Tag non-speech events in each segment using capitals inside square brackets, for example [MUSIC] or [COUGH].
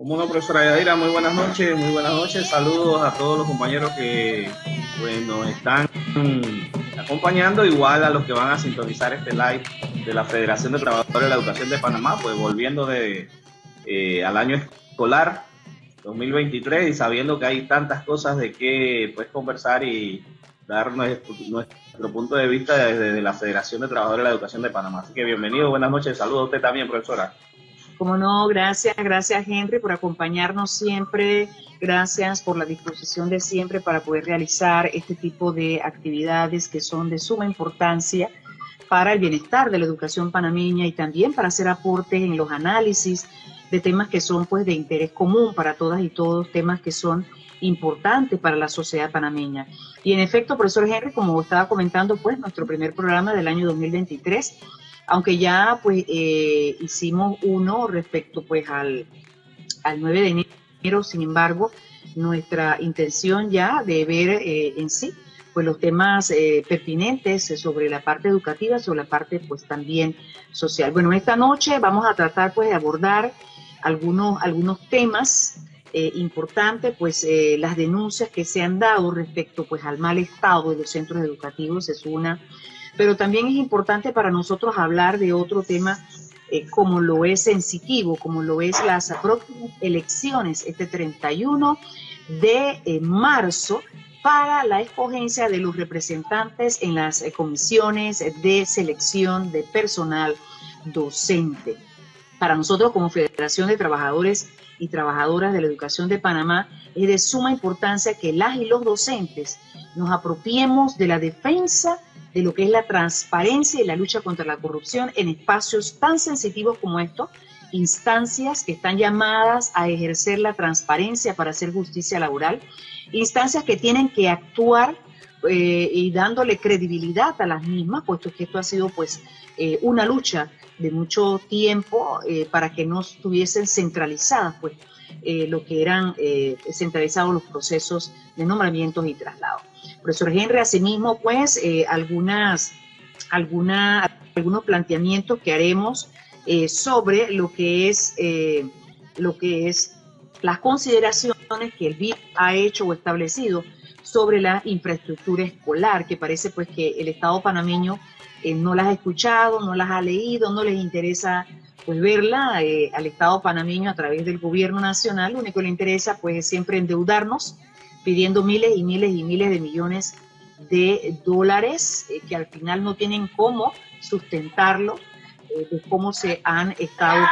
Como no, profesora Yadira, muy buenas noches, muy buenas noches. Saludos a todos los compañeros que pues, nos están acompañando, igual a los que van a sintonizar este live de la Federación de Trabajadores de la Educación de Panamá, pues volviendo de, eh, al año escolar 2023 y sabiendo que hay tantas cosas de qué pues, conversar y dar nuestro punto de vista desde la Federación de Trabajadores de la Educación de Panamá. Así que bienvenido, buenas noches, saludos a usted también, profesora. Como no, gracias, gracias Henry por acompañarnos siempre, gracias por la disposición de siempre para poder realizar este tipo de actividades que son de suma importancia para el bienestar de la educación panameña y también para hacer aportes en los análisis de temas que son pues de interés común para todas y todos, temas que son importantes para la sociedad panameña. Y en efecto, profesor Henry, como estaba comentando, pues nuestro primer programa del año 2023 aunque ya pues eh, hicimos uno respecto pues al, al 9 de enero, sin embargo, nuestra intención ya de ver eh, en sí pues los temas eh, pertinentes sobre la parte educativa, sobre la parte pues también social. Bueno, esta noche vamos a tratar pues de abordar algunos, algunos temas importantes, pues las denuncias que se han dado respecto pues al mal estado de los centros educativos es una pero también es importante para nosotros hablar de otro tema eh, como lo es sensitivo, como lo es las próximas elecciones este 31 de eh, marzo para la escogencia de los representantes en las eh, comisiones de selección de personal docente. Para nosotros como Federación de Trabajadores y Trabajadoras de la Educación de Panamá es de suma importancia que las y los docentes nos apropiemos de la defensa de lo que es la transparencia y la lucha contra la corrupción en espacios tan sensitivos como estos, instancias que están llamadas a ejercer la transparencia para hacer justicia laboral, instancias que tienen que actuar eh, y dándole credibilidad a las mismas, puesto que esto ha sido pues eh, una lucha de mucho tiempo eh, para que no estuviesen centralizadas pues lo que eran centralizados los procesos de nombramientos y traslados. Profesor Henry, asimismo, pues, eh, algunas, alguna, algunos planteamientos que haremos eh, sobre lo que es, eh, lo que es las consideraciones que el BID ha hecho o establecido sobre la infraestructura escolar, que parece pues que el Estado panameño no las ha escuchado, no las ha leído, no les interesa pues verla al Estado panameño a través del gobierno nacional, lo único que le interesa pues es siempre endeudarnos pidiendo miles y miles y miles de millones de dólares eh, que al final no tienen cómo sustentarlo, eh, de cómo se han estado,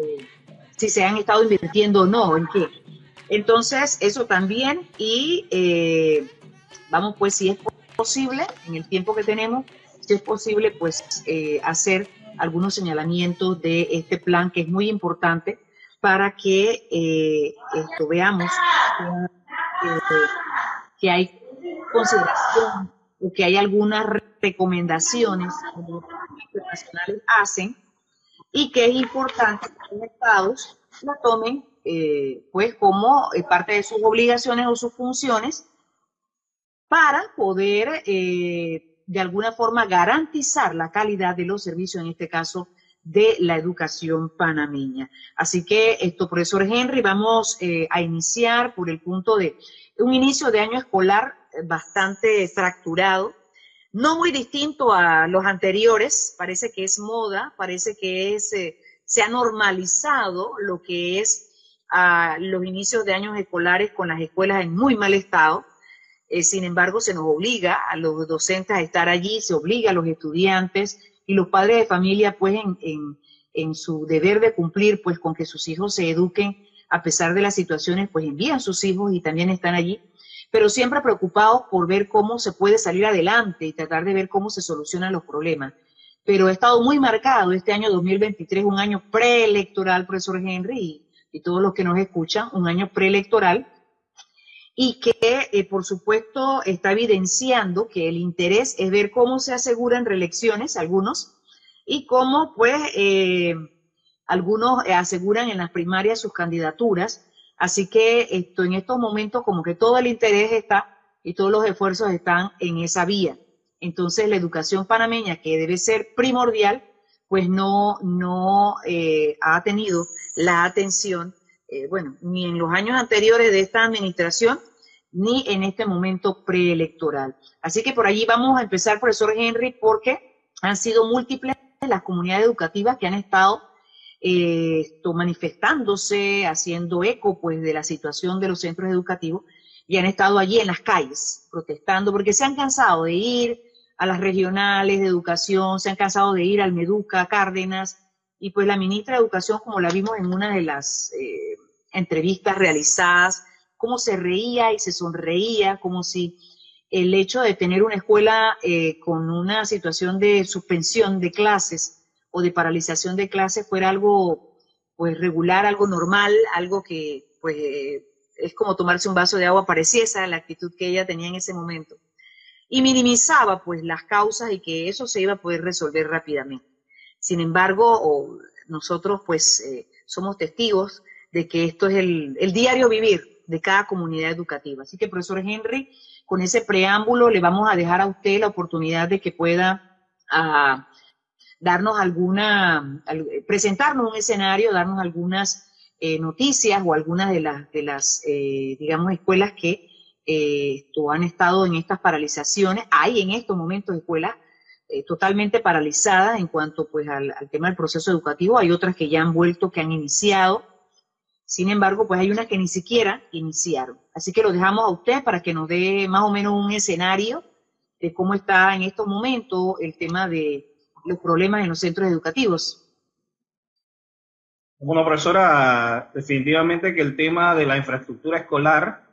eh, si se han estado invirtiendo o no, en qué. Entonces, eso también, y vamos pues, si es posible, en el tiempo que tenemos, si es posible, pues hacer algunos señalamientos de este plan que es muy importante para que esto veamos que hay consideración o que hay algunas recomendaciones que los internacionales hacen y que es importante que los estados la tomen eh, pues como eh, parte de sus obligaciones o sus funciones para poder eh, de alguna forma garantizar la calidad de los servicios, en este caso de la educación panameña. Así que esto, profesor Henry, vamos eh, a iniciar por el punto de un inicio de año escolar eh, bastante fracturado, no muy distinto a los anteriores, parece que es moda, parece que es, eh, se ha normalizado lo que es los inicios de años escolares con las escuelas en muy mal estado. sin embargo, se nos obliga a los docentes a estar allí, se obliga a los estudiantes, y los padres de familia pues en, en, su deber de cumplir pues con que sus hijos se eduquen a pesar de las situaciones pues envían sus hijos y también están allí, pero siempre preocupados por ver cómo se puede salir adelante y tratar de ver cómo se solucionan los problemas. Pero ha estado muy marcado este año 2023, un año preelectoral, profesor Henry, y, y todos los que nos escuchan, un año preelectoral, y que, eh, por supuesto, está evidenciando que el interés es ver cómo se aseguran reelecciones, algunos, y cómo, pues, eh, algunos aseguran en las primarias sus candidaturas. Así que esto, en estos momentos, como que todo el interés está y todos los esfuerzos están en esa vía. Entonces, la educación panameña, que debe ser primordial, pues no, no eh, ha tenido la atención eh, bueno, ni en los años anteriores de esta administración, ni en este momento preelectoral. Así que por allí vamos a empezar, profesor Henry, porque han sido múltiples las comunidades educativas que han estado eh, manifestándose, haciendo eco pues de la situación de los centros educativos y han estado allí en las calles protestando porque se han cansado de ir a las regionales de educación, se han cansado de ir al Meduca, Cárdenas, y pues la ministra de Educación, como la vimos en una de las eh, entrevistas realizadas, cómo se reía y se sonreía, como si el hecho de tener una escuela eh, con una situación de suspensión de clases o de paralización de clases fuera algo pues regular, algo normal, algo que pues es como tomarse un vaso de agua, parecía esa la actitud que ella tenía en ese momento. Y minimizaba pues las causas y que eso se iba a poder resolver rápidamente. Sin embargo, nosotros pues eh, somos testigos de que esto es el, diario vivir de cada comunidad educativa. Así que, profesor Henry, con ese preámbulo le vamos a dejar a usted la oportunidad de que pueda ah, darnos alguna, presentarnos un escenario, darnos algunas eh, noticias o algunas de las, de las eh, digamos, escuelas que han estado en estas paralizaciones. Hay en estos momentos escuelas eh, totalmente paralizadas en cuanto pues al, tema del proceso educativo. Hay otras que ya han vuelto, que han iniciado. Sin embargo, pues hay unas que ni siquiera iniciaron. Así que lo dejamos a usted para que nos dé más o menos un escenario de cómo está en estos momentos el tema de los problemas en los centros educativos. Bueno, profesora, definitivamente que el tema de la infraestructura escolar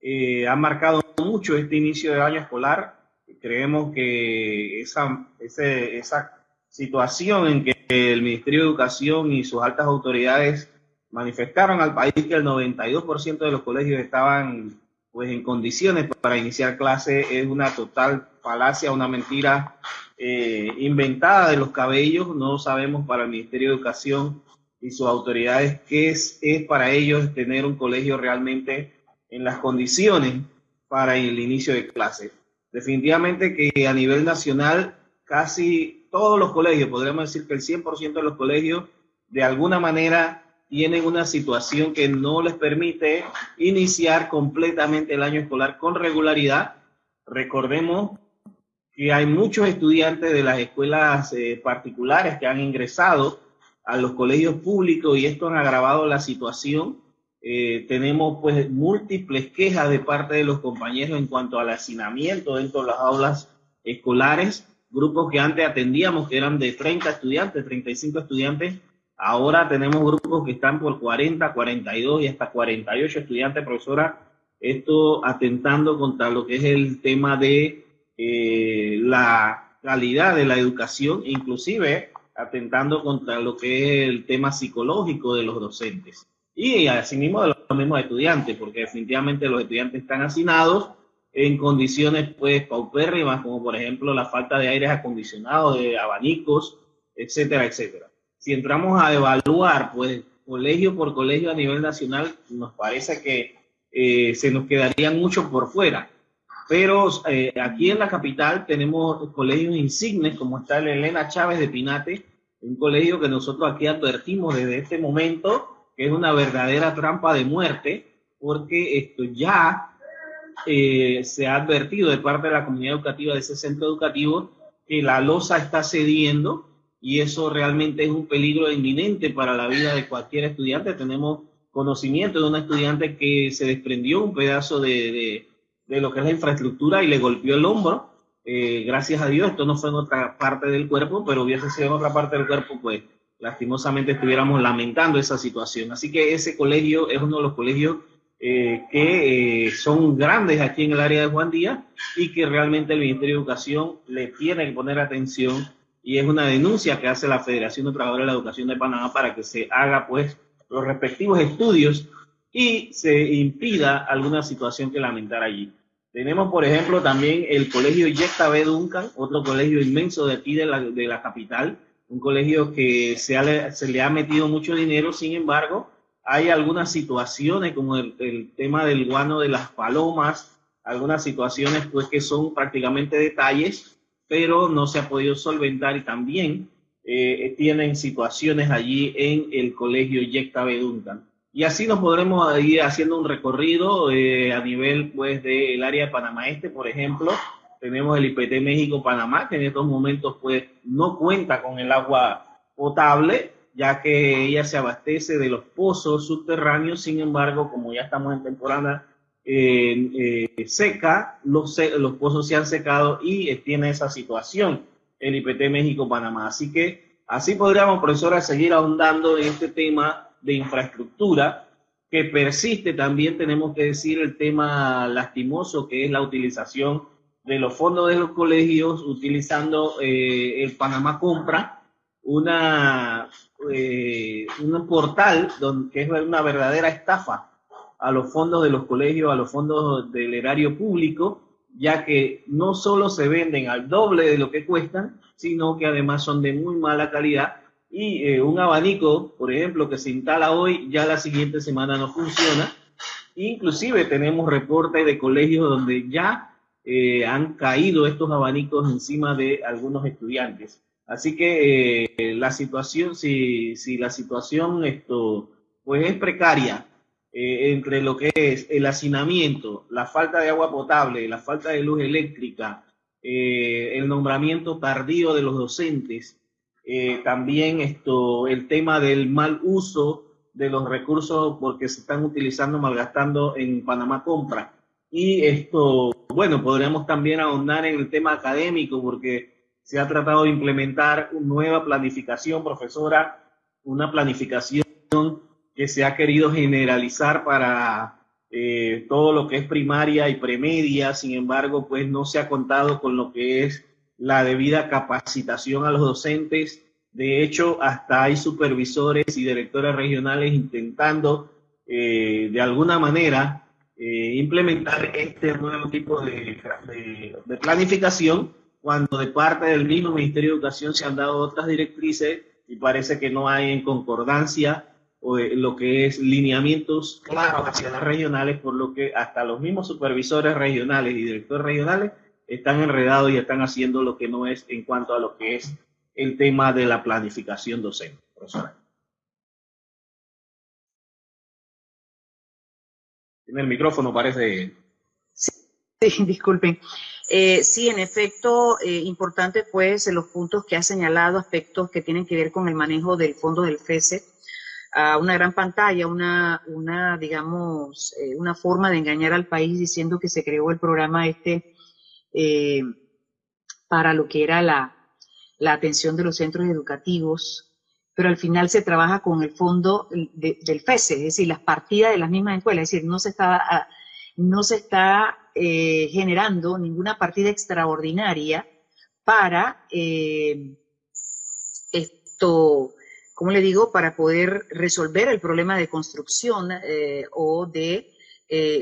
eh, ha marcado mucho este inicio de año escolar creemos que esa, esa situación en que el Ministerio de Educación y sus altas autoridades manifestaron al país que el 92% de los colegios estaban pues en condiciones para iniciar clase es una total falacia, una mentira eh, inventada de los cabellos. No sabemos para el Ministerio de Educación y sus autoridades qué es, es para ellos tener un colegio realmente en las condiciones para el inicio de clase definitivamente que a nivel nacional casi todos los colegios, podríamos decir que el 100% de los colegios de alguna manera tienen una situación que no les permite iniciar completamente el año escolar con regularidad. Recordemos que hay muchos estudiantes de las escuelas eh, particulares que han ingresado a los colegios públicos y esto han agravado la situación eh, tenemos pues múltiples quejas de parte de los compañeros en cuanto al hacinamiento dentro de las aulas escolares, grupos que antes atendíamos que eran de 30 estudiantes, 35 estudiantes, ahora tenemos grupos que están por 40, 42 y hasta 48 estudiantes, profesora, esto atentando contra lo que es el tema de eh, la calidad de la educación, inclusive atentando contra lo que es el tema psicológico de los docentes y asimismo de los mismos estudiantes, porque definitivamente los estudiantes están hacinados en condiciones pues paupérrimas, como por ejemplo la falta de aires acondicionados, de abanicos, etcétera, etcétera. Si entramos a evaluar pues colegio por colegio a nivel nacional, nos parece que eh, se nos quedarían muchos por fuera. Pero eh, aquí en la capital tenemos colegios insignes, como está el Elena Chávez de Pinate, un colegio que nosotros aquí advertimos desde este momento es una verdadera trampa de muerte, porque esto ya eh, se ha advertido de parte de la comunidad educativa de ese centro educativo que la losa está cediendo y eso realmente es un peligro inminente para la vida de cualquier estudiante. Tenemos conocimiento de un estudiante que se desprendió un pedazo de, lo que es la infraestructura y le golpeó el hombro. Eh, gracias a Dios, esto no fue en otra parte del cuerpo, pero hubiese sido en otra parte del cuerpo, pues lastimosamente estuviéramos lamentando esa situación. Así que ese colegio es uno de los colegios eh, que eh, son grandes aquí en el área de Juan Díaz y que realmente el Ministerio de Educación le tiene que poner atención y es una denuncia que hace la Federación de Trabajadores de la Educación de Panamá para que se haga pues los respectivos estudios y se impida alguna situación que lamentar allí. Tenemos, por ejemplo, también el colegio Yecta B. Duncan, otro colegio inmenso de aquí de la, de la capital, un colegio que se, se, le ha metido mucho dinero, sin embargo, hay algunas situaciones como el, tema del guano de las palomas, algunas situaciones pues que son prácticamente detalles, pero no se ha podido solventar y también eh, tienen situaciones allí en el colegio Yecta Beduncan. y así nos podremos ir haciendo un recorrido eh, a nivel pues del área de Panamá Este, por ejemplo. Tenemos el IPT México Panamá, que en estos momentos pues no cuenta con el agua potable, ya que ella se abastece de los pozos subterráneos. Sin embargo, como ya estamos en temporada eh, seca, los, los pozos se han secado y tiene esa situación el IPT México Panamá. Así que así podríamos, profesora, seguir ahondando en este tema de infraestructura que persiste. También tenemos que decir el tema lastimoso que es la utilización de los fondos de los colegios utilizando eh, el Panamá Compra, una, eh, un portal donde, que es una verdadera estafa a los fondos de los colegios, a los fondos del erario público, ya que no solo se venden al doble de lo que cuestan, sino que además son de muy mala calidad y eh, un abanico, por ejemplo, que se instala hoy, ya la siguiente semana no funciona. Inclusive tenemos reportes de colegios donde ya eh, han caído estos abanicos encima de algunos estudiantes. Así que eh, la situación, si, la situación esto, pues es precaria entre lo que es el hacinamiento, la falta de agua potable, la falta de luz eléctrica, el nombramiento tardío de los docentes, eh, también esto, el tema del mal uso de los recursos porque se están utilizando, malgastando en Panamá Compra. Y esto, bueno, podríamos también ahondar en el tema académico porque se ha tratado de implementar una nueva planificación, profesora, una planificación que se ha querido generalizar para eh, todo lo que es primaria y premedia, sin embargo, pues no se ha contado con lo que es la debida capacitación a los docentes. De hecho, hasta hay supervisores y directores regionales intentando eh, de alguna manera eh, implementar este nuevo tipo de, planificación cuando de parte del mismo Ministerio de Educación se han dado otras directrices y parece que no hay en concordancia lo que es lineamientos claros hacia las regionales, por lo que hasta los mismos supervisores regionales y directores regionales están enredados y están haciendo lo que no es en cuanto a lo que es el tema de la planificación docente. Profesora. Tiene el micrófono, parece. Sí, [LAUGHS] disculpen. Eh, sí, en efecto, eh, importante pues los puntos que ha señalado, aspectos que tienen que ver con el manejo del fondo del FESE, a una gran pantalla, una, una digamos, eh, una forma de engañar al país diciendo que se creó el programa este eh, para lo que era la, la, atención de los centros educativos, pero al final se trabaja con el fondo del FESE, es decir, las partidas de las mismas escuelas, es decir, no se está, ah, no se está eh, generando ninguna partida extraordinaria para eh, esto, ¿cómo le digo?, para poder resolver el problema de construcción o de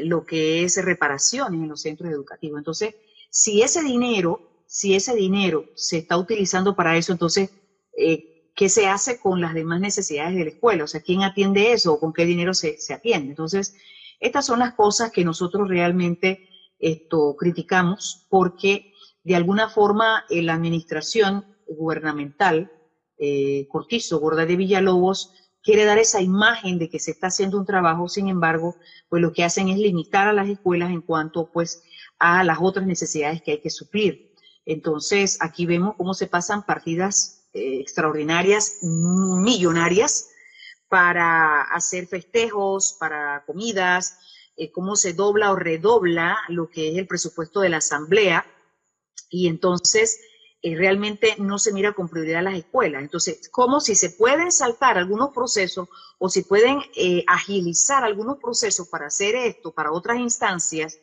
lo que es reparaciones en los centros educativos. Entonces, si ese dinero, si ese dinero se está utilizando para eso, entonces, eh, ¿qué se hace con las demás necesidades de la escuela? O sea, ¿quién atiende eso o con qué dinero se, atiende? Entonces, estas son las cosas que nosotros realmente esto, criticamos porque de alguna forma la administración gubernamental, eh, Cortizo, Gorda de Villalobos, quiere dar esa imagen de que se está haciendo un trabajo, sin embargo, pues lo que hacen es limitar a las escuelas en cuanto pues a las otras necesidades que hay que suplir. Entonces, aquí vemos cómo se pasan partidas eh, extraordinarias, millonarias, para hacer festejos, para comidas, eh, cómo se dobla o redobla lo que es el presupuesto de la asamblea, y entonces eh, realmente no se mira con prioridad las escuelas. Entonces, como si se pueden saltar algunos procesos o si pueden agilizar algunos procesos para hacer esto, para otras instancias,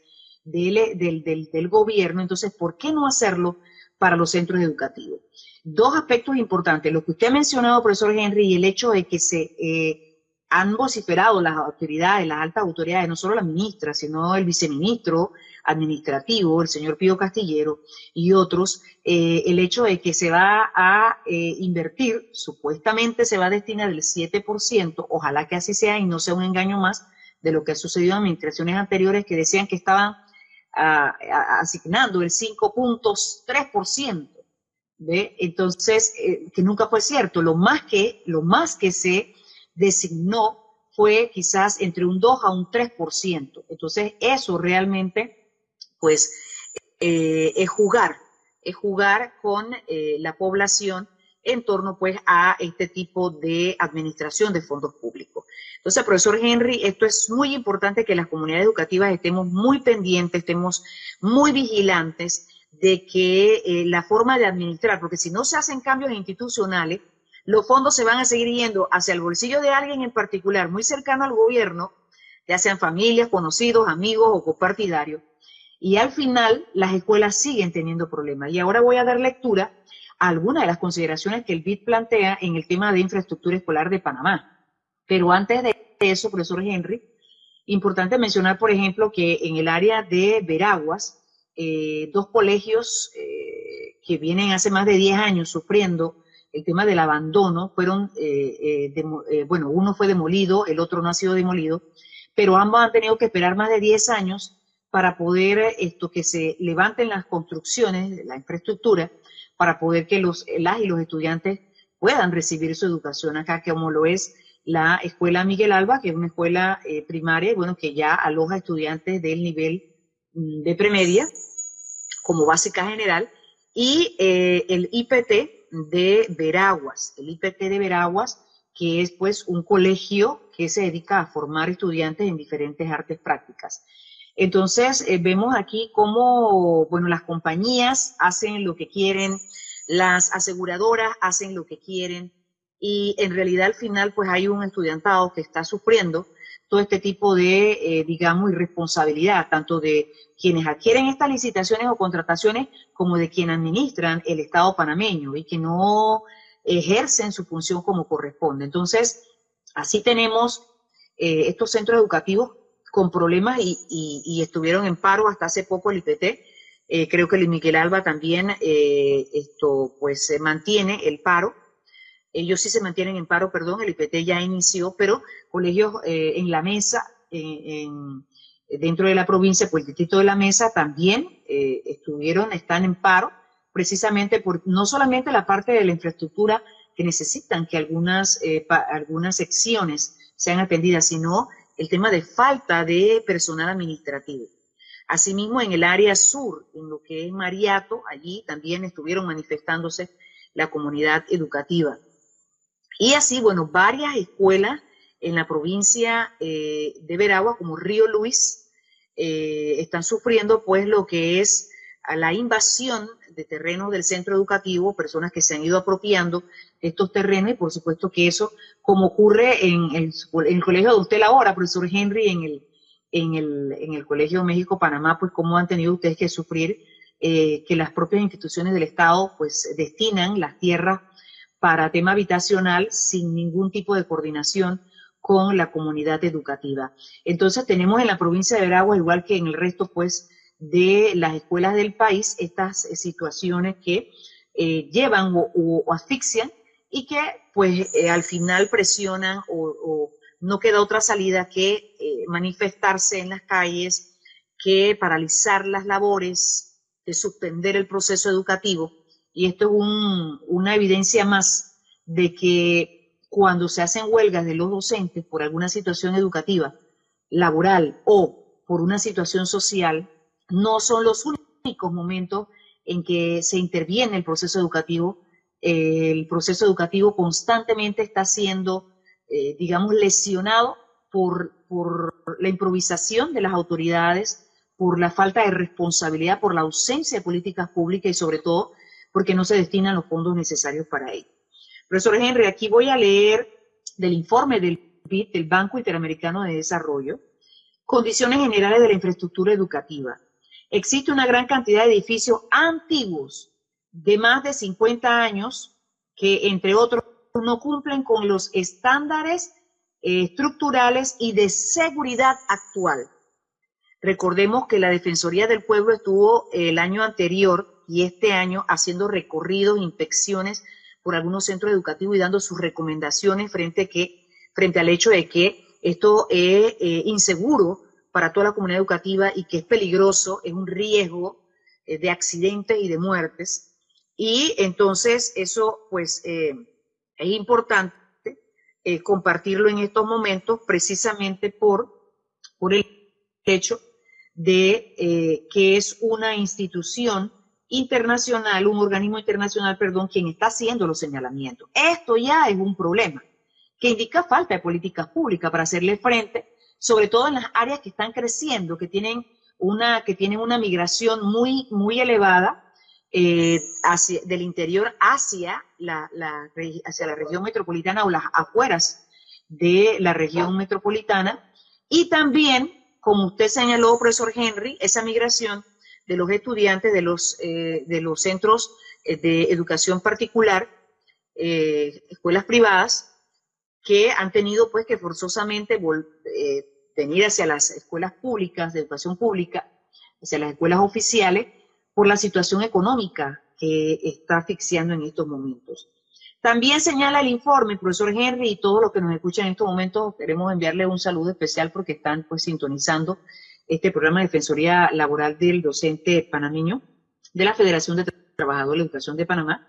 del, del, gobierno, entonces, ¿por qué no hacerlo para los centros educativos? Dos aspectos importantes, lo que usted ha mencionado, profesor Henry, y el hecho de que se eh, han vociferado las autoridades, las altas autoridades, no solo la ministra, sino el viceministro administrativo, el señor Pío Castillero y otros, eh, el hecho de que se va a eh, invertir, supuestamente se va a destinar el 7%, ojalá que así sea y no sea un engaño más de lo que ha sucedido en administraciones anteriores que decían que estaban asignando el 5.3%. ¿ve? Entonces, eh, que nunca fue cierto. Lo más que, lo más que se designó fue quizás entre un 2 a un 3%. Entonces, eso realmente, pues, eh, es jugar, es jugar con eh, la población en torno pues a este tipo de administración de fondos públicos. Entonces, profesor Henry, esto es muy importante que las comunidades educativas estemos muy pendientes, estemos muy vigilantes de que eh, la forma de administrar, porque si no se hacen cambios institucionales, los fondos se van a seguir yendo hacia el bolsillo de alguien en particular, muy cercano al gobierno, ya sean familias, conocidos, amigos o copartidarios, y al final las escuelas siguen teniendo problemas. Y ahora voy a dar lectura a algunas de las consideraciones que el BID plantea en el tema de infraestructura escolar de Panamá. Pero antes de eso, profesor Henry, importante mencionar, por ejemplo, que en el área de Veraguas, eh, dos colegios eh, que vienen hace más de 10 años sufriendo el tema del abandono, fueron, eh, bueno, uno fue demolido, el otro no ha sido demolido, pero ambos han tenido que esperar más de 10 años para poder esto que se levanten las construcciones, la infraestructura, para poder que los, las y los estudiantes puedan recibir su educación acá, como lo es la Escuela Miguel Alba, que es una escuela eh, primaria, bueno, que ya aloja estudiantes del nivel mm, de premedia como básica general, y eh, el IPT de Veraguas, el IPT de Veraguas, que es pues un colegio que se dedica a formar estudiantes en diferentes artes prácticas. Entonces, eh, vemos aquí cómo, bueno, las compañías hacen lo que quieren, las aseguradoras hacen lo que quieren y en realidad al final pues hay un estudiantado que está sufriendo todo este tipo de, eh, digamos, irresponsabilidad, tanto de quienes adquieren estas licitaciones o contrataciones como de quienes administran el Estado panameño y que no ejercen su función como corresponde. Entonces, así tenemos eh, estos centros educativos con problemas y, estuvieron en paro hasta hace poco el IPT. Eh, creo que el Miguel Alba también eh, esto pues mantiene el paro. Ellos sí se mantienen en paro, perdón, el IPT ya inició, pero colegios eh, en la mesa, dentro de la provincia, pues el distrito de la mesa también estuvieron, están en paro, precisamente por no solamente la parte de la infraestructura que necesitan que algunas, algunas secciones sean atendidas, sino el tema de falta de personal administrativo. Asimismo, en el área sur, en lo que es Mariato, allí también estuvieron manifestándose la comunidad educativa. Y así, bueno, varias escuelas en la provincia eh, de Veragua, como Río Luis, eh, están sufriendo pues lo que es la invasión de terrenos del centro educativo, personas que se han ido apropiando estos terrenos y por supuesto que eso, como ocurre en el, colegio de usted ahora, profesor Henry, en el, en el, en el Colegio México-Panamá, pues cómo han tenido ustedes que sufrir eh, que las propias instituciones del Estado pues destinan las tierras para tema habitacional sin ningún tipo de coordinación con la comunidad educativa. Entonces tenemos en la provincia de Veragua, igual que en el resto, pues, de las escuelas del país estas eh, situaciones que eh, llevan o, asfixian y que pues eh, al final presionan o, no queda otra salida que manifestarse en las calles, que paralizar las labores, que suspender el proceso educativo. Y esto es una evidencia más de que cuando se hacen huelgas de los docentes por alguna situación educativa, laboral o por una situación social, no son los únicos momentos en que se interviene el proceso educativo. el proceso educativo constantemente está siendo, eh, digamos, lesionado por, la improvisación de las autoridades, por la falta de responsabilidad, por la ausencia de políticas públicas y sobre todo porque no se destinan los fondos necesarios para ello. Profesor Henry, aquí voy a leer del informe del Banco Interamericano de Desarrollo, condiciones generales de la infraestructura educativa. Existe una gran cantidad de edificios antiguos de más de 50 años que, entre otros, no cumplen con los estándares eh, estructurales y de seguridad actual. Recordemos que la Defensoría del Pueblo estuvo el año anterior y este año haciendo recorridos, inspecciones por algunos centros educativos y dando sus recomendaciones frente, que, frente al hecho de que esto es eh, inseguro para toda la comunidad educativa y que es peligroso, es un riesgo eh, de accidentes y de muertes. Y entonces eso pues eh, es importante compartirlo en estos momentos precisamente por, por el hecho de que es una institución internacional, un organismo internacional, perdón, quien está haciendo los señalamientos. Esto ya es un problema que indica falta de políticas públicas para hacerle frente, sobre todo en las áreas que están creciendo, que tienen una, que tienen una migración muy, muy elevada eh, hacia, del interior hacia la, hacia la región metropolitana o las afueras de la región metropolitana. Y también, como usted señaló, profesor Henry, esa migración de los estudiantes de los, eh, de los centros eh, de educación particular, escuelas privadas, que han tenido pues que forzosamente venir hacia las escuelas públicas, de educación pública, hacia las escuelas oficiales, por la situación económica que está asfixiando en estos momentos. También señala el informe, profesor Henry, y todos los que nos escuchan en estos momentos, queremos enviarle un saludo especial porque están pues sintonizando este programa de Defensoría Laboral del Docente Panameño de la Federación de Trabajadores de la Educación de Panamá.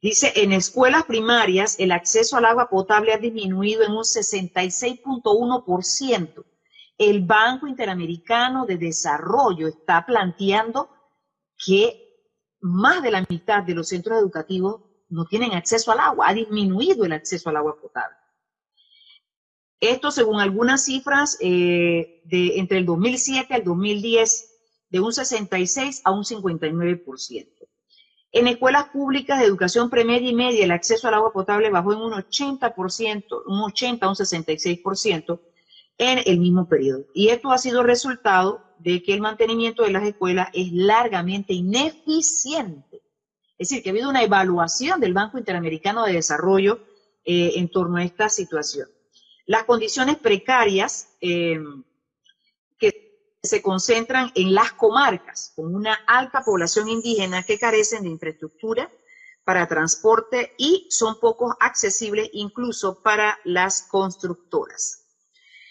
Dice, en escuelas primarias el acceso al agua potable ha disminuido en un 66.1%. El Banco Interamericano de Desarrollo está planteando que más de la mitad de los centros educativos no tienen acceso al agua, ha disminuido el acceso al agua potable. Esto según algunas cifras, eh, de entre el 2007 al 2010, de un 66 a un 59%. En escuelas públicas de educación premedia y media, el acceso al agua potable bajó en un 80%, un 80 a un 66% en el mismo periodo. Y esto ha sido resultado de que el mantenimiento de las escuelas es largamente ineficiente. Es decir, que ha habido una evaluación del Banco Interamericano de Desarrollo eh, en torno a esta situación. Las condiciones precarias eh, que se concentran en las comarcas con una alta población indígena que carecen de infraestructura para transporte y son poco accesibles incluso para las constructoras.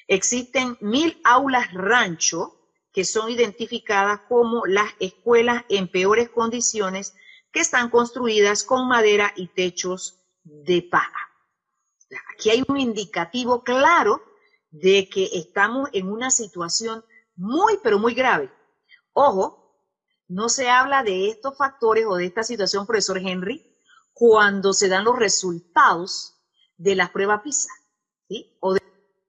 Existen mil aulas rancho que son identificadas como las escuelas en peores condiciones que están construidas con madera y techos de paja. Aquí hay un indicativo claro de que estamos en una situación muy, pero muy grave. Ojo, no se habla de estos factores o de esta situación, profesor Henry, cuando se dan los resultados de las pruebas PISA, ¿sí? O de,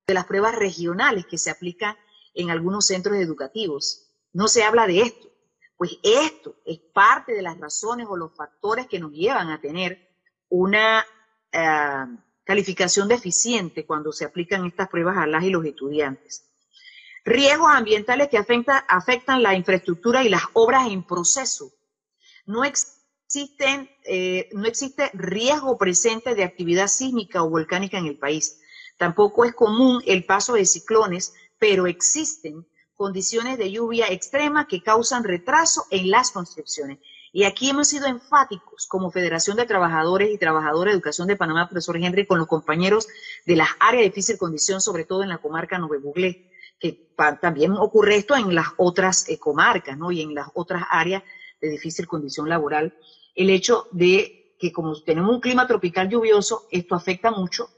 las pruebas regionales que se aplican en algunos centros educativos. No se habla de esto. Pues esto es parte de las razones o los factores que nos llevan a tener una eh, calificación deficiente cuando se aplican estas pruebas a las y los estudiantes. Riesgos ambientales que afectan la infraestructura y las obras en proceso. No existen, eh, no existe riesgo presente de actividad sísmica o volcánica en el país. Tampoco es común el paso de ciclones pero existen condiciones de lluvia extrema que causan retraso en las construcciones. Y aquí hemos sido enfáticos como Federación de Trabajadores y Trabajadoras de Educación de Panamá, profesor Henry, con los compañeros de las áreas de difícil condición, sobre todo en la comarca Nove Buglé, que también ocurre esto en las otras eh, comarcas, ¿no? Y en las otras áreas de difícil condición laboral. El hecho de que como tenemos un clima tropical lluvioso, esto afecta mucho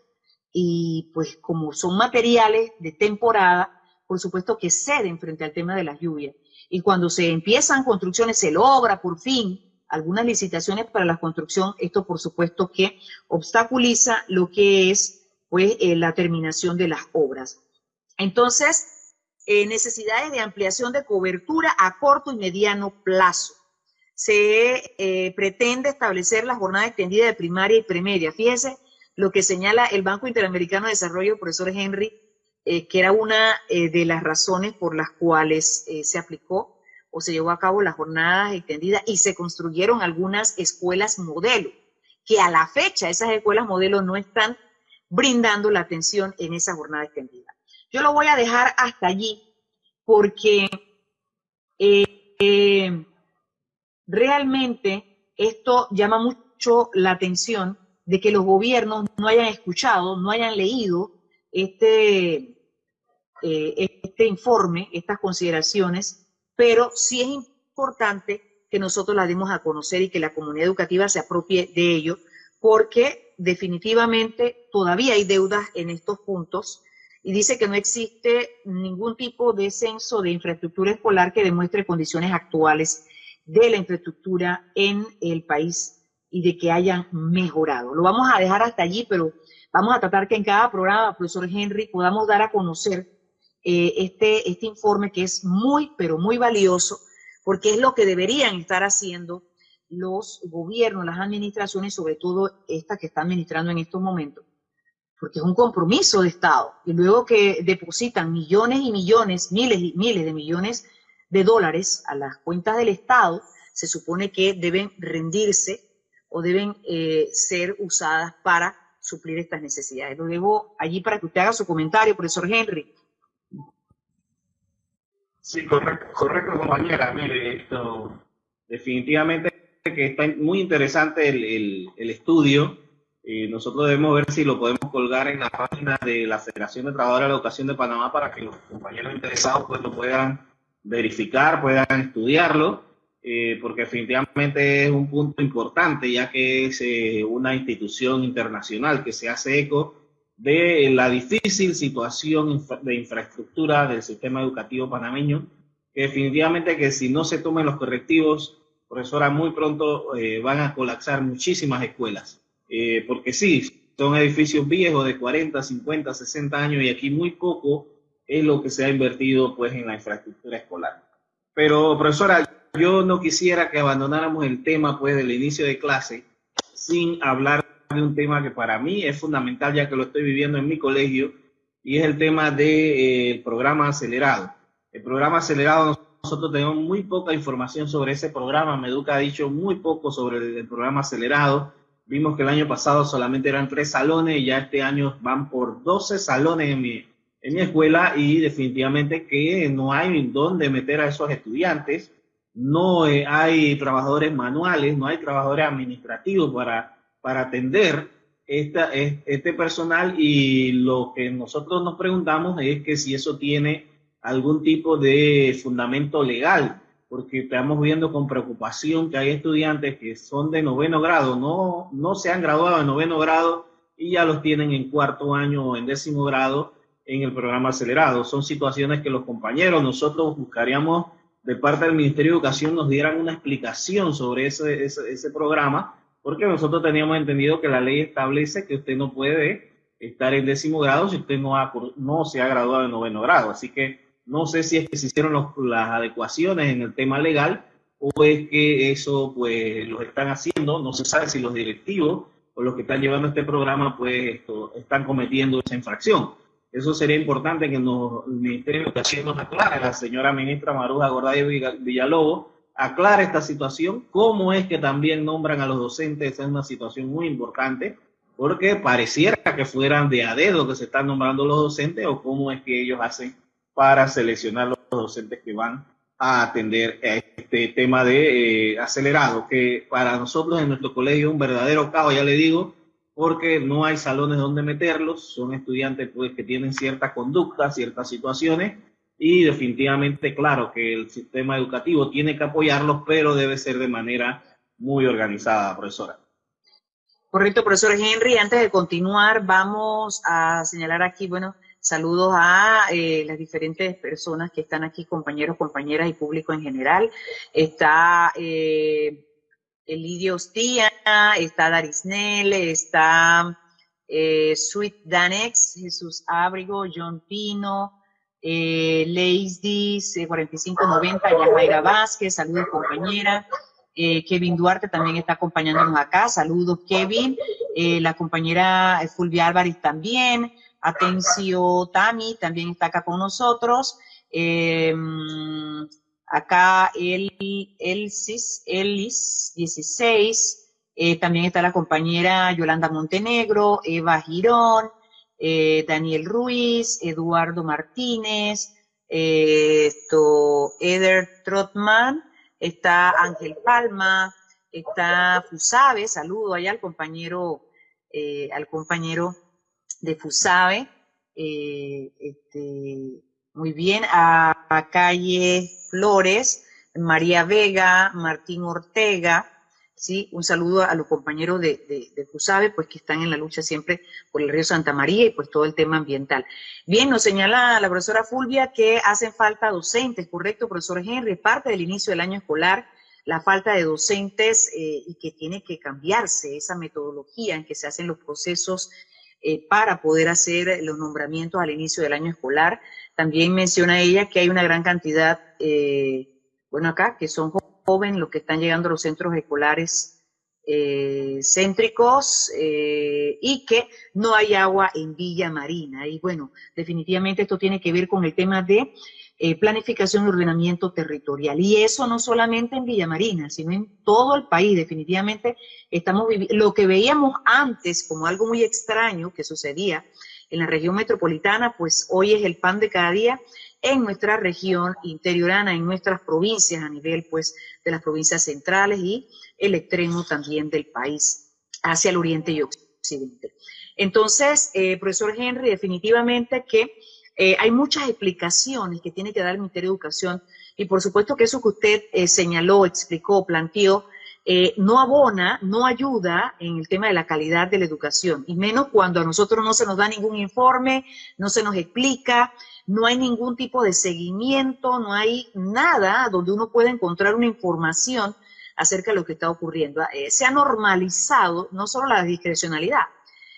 y pues como son materiales de temporada, por supuesto que ceden frente al tema de las lluvias. Y cuando se empiezan construcciones, se logra por fin algunas licitaciones para la construcción, esto por supuesto que obstaculiza lo que es pues eh, la terminación de las obras. Entonces, eh, necesidades de ampliación de cobertura a corto y mediano plazo. Se eh, pretende establecer la jornada extendida de primaria y premedia. Fíjese, lo que señala el Banco Interamericano de Desarrollo, profesor Henry, eh, que era una eh, de las razones por las cuales eh, se aplicó o se llevó a cabo las jornadas extendidas y se construyeron algunas escuelas modelo, que a la fecha esas escuelas modelo no están brindando la atención en esa jornada extendida. Yo lo voy a dejar hasta allí porque realmente esto llama mucho la atención de que los gobiernos no hayan escuchado, no hayan leído este, eh, este informe, estas consideraciones, pero sí es importante que nosotros las demos a conocer y que la comunidad educativa se apropie de ello, porque definitivamente todavía hay deudas en estos puntos y dice que no existe ningún tipo de censo de infraestructura escolar que demuestre condiciones actuales de la infraestructura en el país y de que hayan mejorado. Lo vamos a dejar hasta allí, pero vamos a tratar que en cada programa, profesor Henry, podamos dar a conocer eh, este, este informe que es muy, pero muy valioso, porque es lo que deberían estar haciendo los gobiernos, las administraciones, sobre todo esta que está administrando en estos momentos, porque es un compromiso de Estado. Y luego que depositan millones y millones, miles y miles de millones de dólares a las cuentas del Estado, se supone que deben rendirse o deben eh, ser usadas para suplir estas necesidades. Lo dejo allí para que usted haga su comentario, profesor Henry. Sí, correcto, correcto compañera. Mire, esto definitivamente que está muy interesante el, estudio. Eh, nosotros debemos ver si lo podemos colgar en la página de la Federación de Trabajadores de la Educación de Panamá para que los compañeros interesados pues lo puedan verificar, puedan estudiarlo, eh, porque definitivamente es un punto importante, ya que es eh, una institución internacional que se hace eco de la difícil situación de infraestructura del sistema educativo panameño, que definitivamente que si no se tomen los correctivos, profesora, muy pronto eh, van a colapsar muchísimas escuelas, porque sí, son edificios viejos de 40, 50, 60 años y aquí muy poco es lo que se ha invertido pues en la infraestructura escolar. Pero profesora, yo no quisiera que abandonáramos el tema pues del inicio de clase sin hablar de un tema que para mí es fundamental ya que lo estoy viviendo en mi colegio y es el tema del de, eh, programa acelerado. El programa acelerado nosotros tenemos muy poca información sobre ese programa. Meduca ha dicho muy poco sobre el, el programa acelerado. Vimos que el año pasado solamente eran tres salones y ya este año van por 12 salones en mi, en mi escuela y definitivamente que no hay dónde meter a esos estudiantes, no eh, hay trabajadores manuales, no hay trabajadores administrativos para, para atender esta, este personal y lo que nosotros nos preguntamos es que si eso tiene algún tipo de fundamento legal, porque estamos viendo con preocupación que hay estudiantes que son de noveno grado, no, no se han graduado de noveno grado y ya los tienen en cuarto año o en décimo grado en el programa acelerado. Son situaciones que los compañeros, nosotros buscaríamos de parte del Ministerio de Educación nos dieran una explicación sobre ese, ese, programa, porque nosotros teníamos entendido que la ley establece que usted no puede estar en décimo grado si usted no, no se ha graduado en noveno grado. Así que no sé si es que se hicieron las adecuaciones en el tema legal o es que eso pues lo están haciendo, no se sabe si los directivos o los que están llevando este programa pues están cometiendo esa infracción. Eso sería importante que nos, el Ministerio de Educación nos aclare, la señora ministra Maruja Gorday Villalobos, aclare esta situación, cómo es que también nombran a los docentes, es una situación muy importante, porque pareciera que fueran de a dedo que se están nombrando los docentes o cómo es que ellos hacen para seleccionar los docentes que van a atender este tema de eh, acelerado, que para nosotros en nuestro colegio es un verdadero caos, ya le digo, porque no hay salones donde meterlos, son estudiantes pues, que tienen cierta conducta, ciertas situaciones, y definitivamente, claro, que el sistema educativo tiene que apoyarlos, pero debe ser de manera muy organizada, profesora. Correcto, profesor Henry. Antes de continuar, vamos a señalar aquí, bueno, saludos a eh, las diferentes personas que están aquí, compañeros, compañeras y público en general. Está eh, Elidio Ostia, está Darisnel, está eh, Sweet Danex, Jesús Ábrigo, John Pino, eh, Leisdis, 4590, Yajaira Vázquez, saludos compañera. Eh, Kevin Duarte también está acompañándonos acá, saludos Kevin. Eh, la compañera Fulvia Álvarez también. Atencio Tami también está acá con nosotros. Eh, Acá el Elsis, Elis 16, eh, también está la compañera Yolanda Montenegro, Eva Girón, eh, Daniel Ruiz, Eduardo Martínez, eh, esto, Eder Trotman, está Ángel Palma, está Fusabe, saludo allá al compañero, al compañero de Fusabe, este, muy bien, a, Calle Flores, María Vega, Martín Ortega, ¿sí? Un saludo a los compañeros de, de, pues que están en la lucha siempre por el río Santa María y pues todo el tema ambiental. Bien, nos señala la profesora Fulvia que hacen falta docentes, ¿correcto, profesor Henry? Parte del inicio del año escolar, la falta de docentes eh, y que tiene que cambiarse esa metodología en que se hacen los procesos eh, para poder hacer los nombramientos al inicio del año escolar. También menciona ella que hay una gran cantidad, eh, bueno, acá, que son los que están llegando a los centros escolares eh, céntricos eh, y que no hay agua en Villa Marina. Y bueno, definitivamente esto tiene que ver con el tema de eh, planificación y ordenamiento territorial. Y eso no solamente en Villa Marina, sino en todo el país. Definitivamente estamos lo que veíamos antes como algo muy extraño que sucedía en la región metropolitana, pues hoy es el pan de cada día en nuestra región interiorana, en nuestras provincias, a nivel pues de las provincias centrales y el extremo también del país, hacia el oriente y occidente. Entonces, eh, profesor Henry, definitivamente que eh, hay muchas explicaciones que tiene que dar el Ministerio de Educación y por supuesto que eso que usted eh, señaló, explicó, planteó, eh, no abona, no ayuda en el tema de la calidad de la educación, y menos cuando a nosotros no se nos da ningún informe, no se nos explica, no hay ningún tipo de seguimiento, no hay nada donde uno pueda encontrar una información acerca de lo que está ocurriendo. Eh, se ha normalizado no solo la discrecionalidad,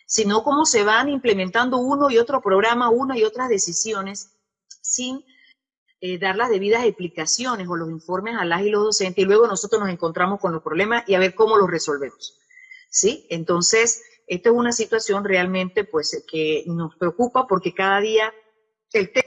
sino cómo se van implementando uno y otro programa, una y otras decisiones sin eh, dar las debidas explicaciones o los informes a las y los docentes y luego nosotros nos encontramos con los problemas y a ver cómo los resolvemos. ¿Sí? Entonces, esta es una situación realmente pues que nos preocupa porque cada día el tema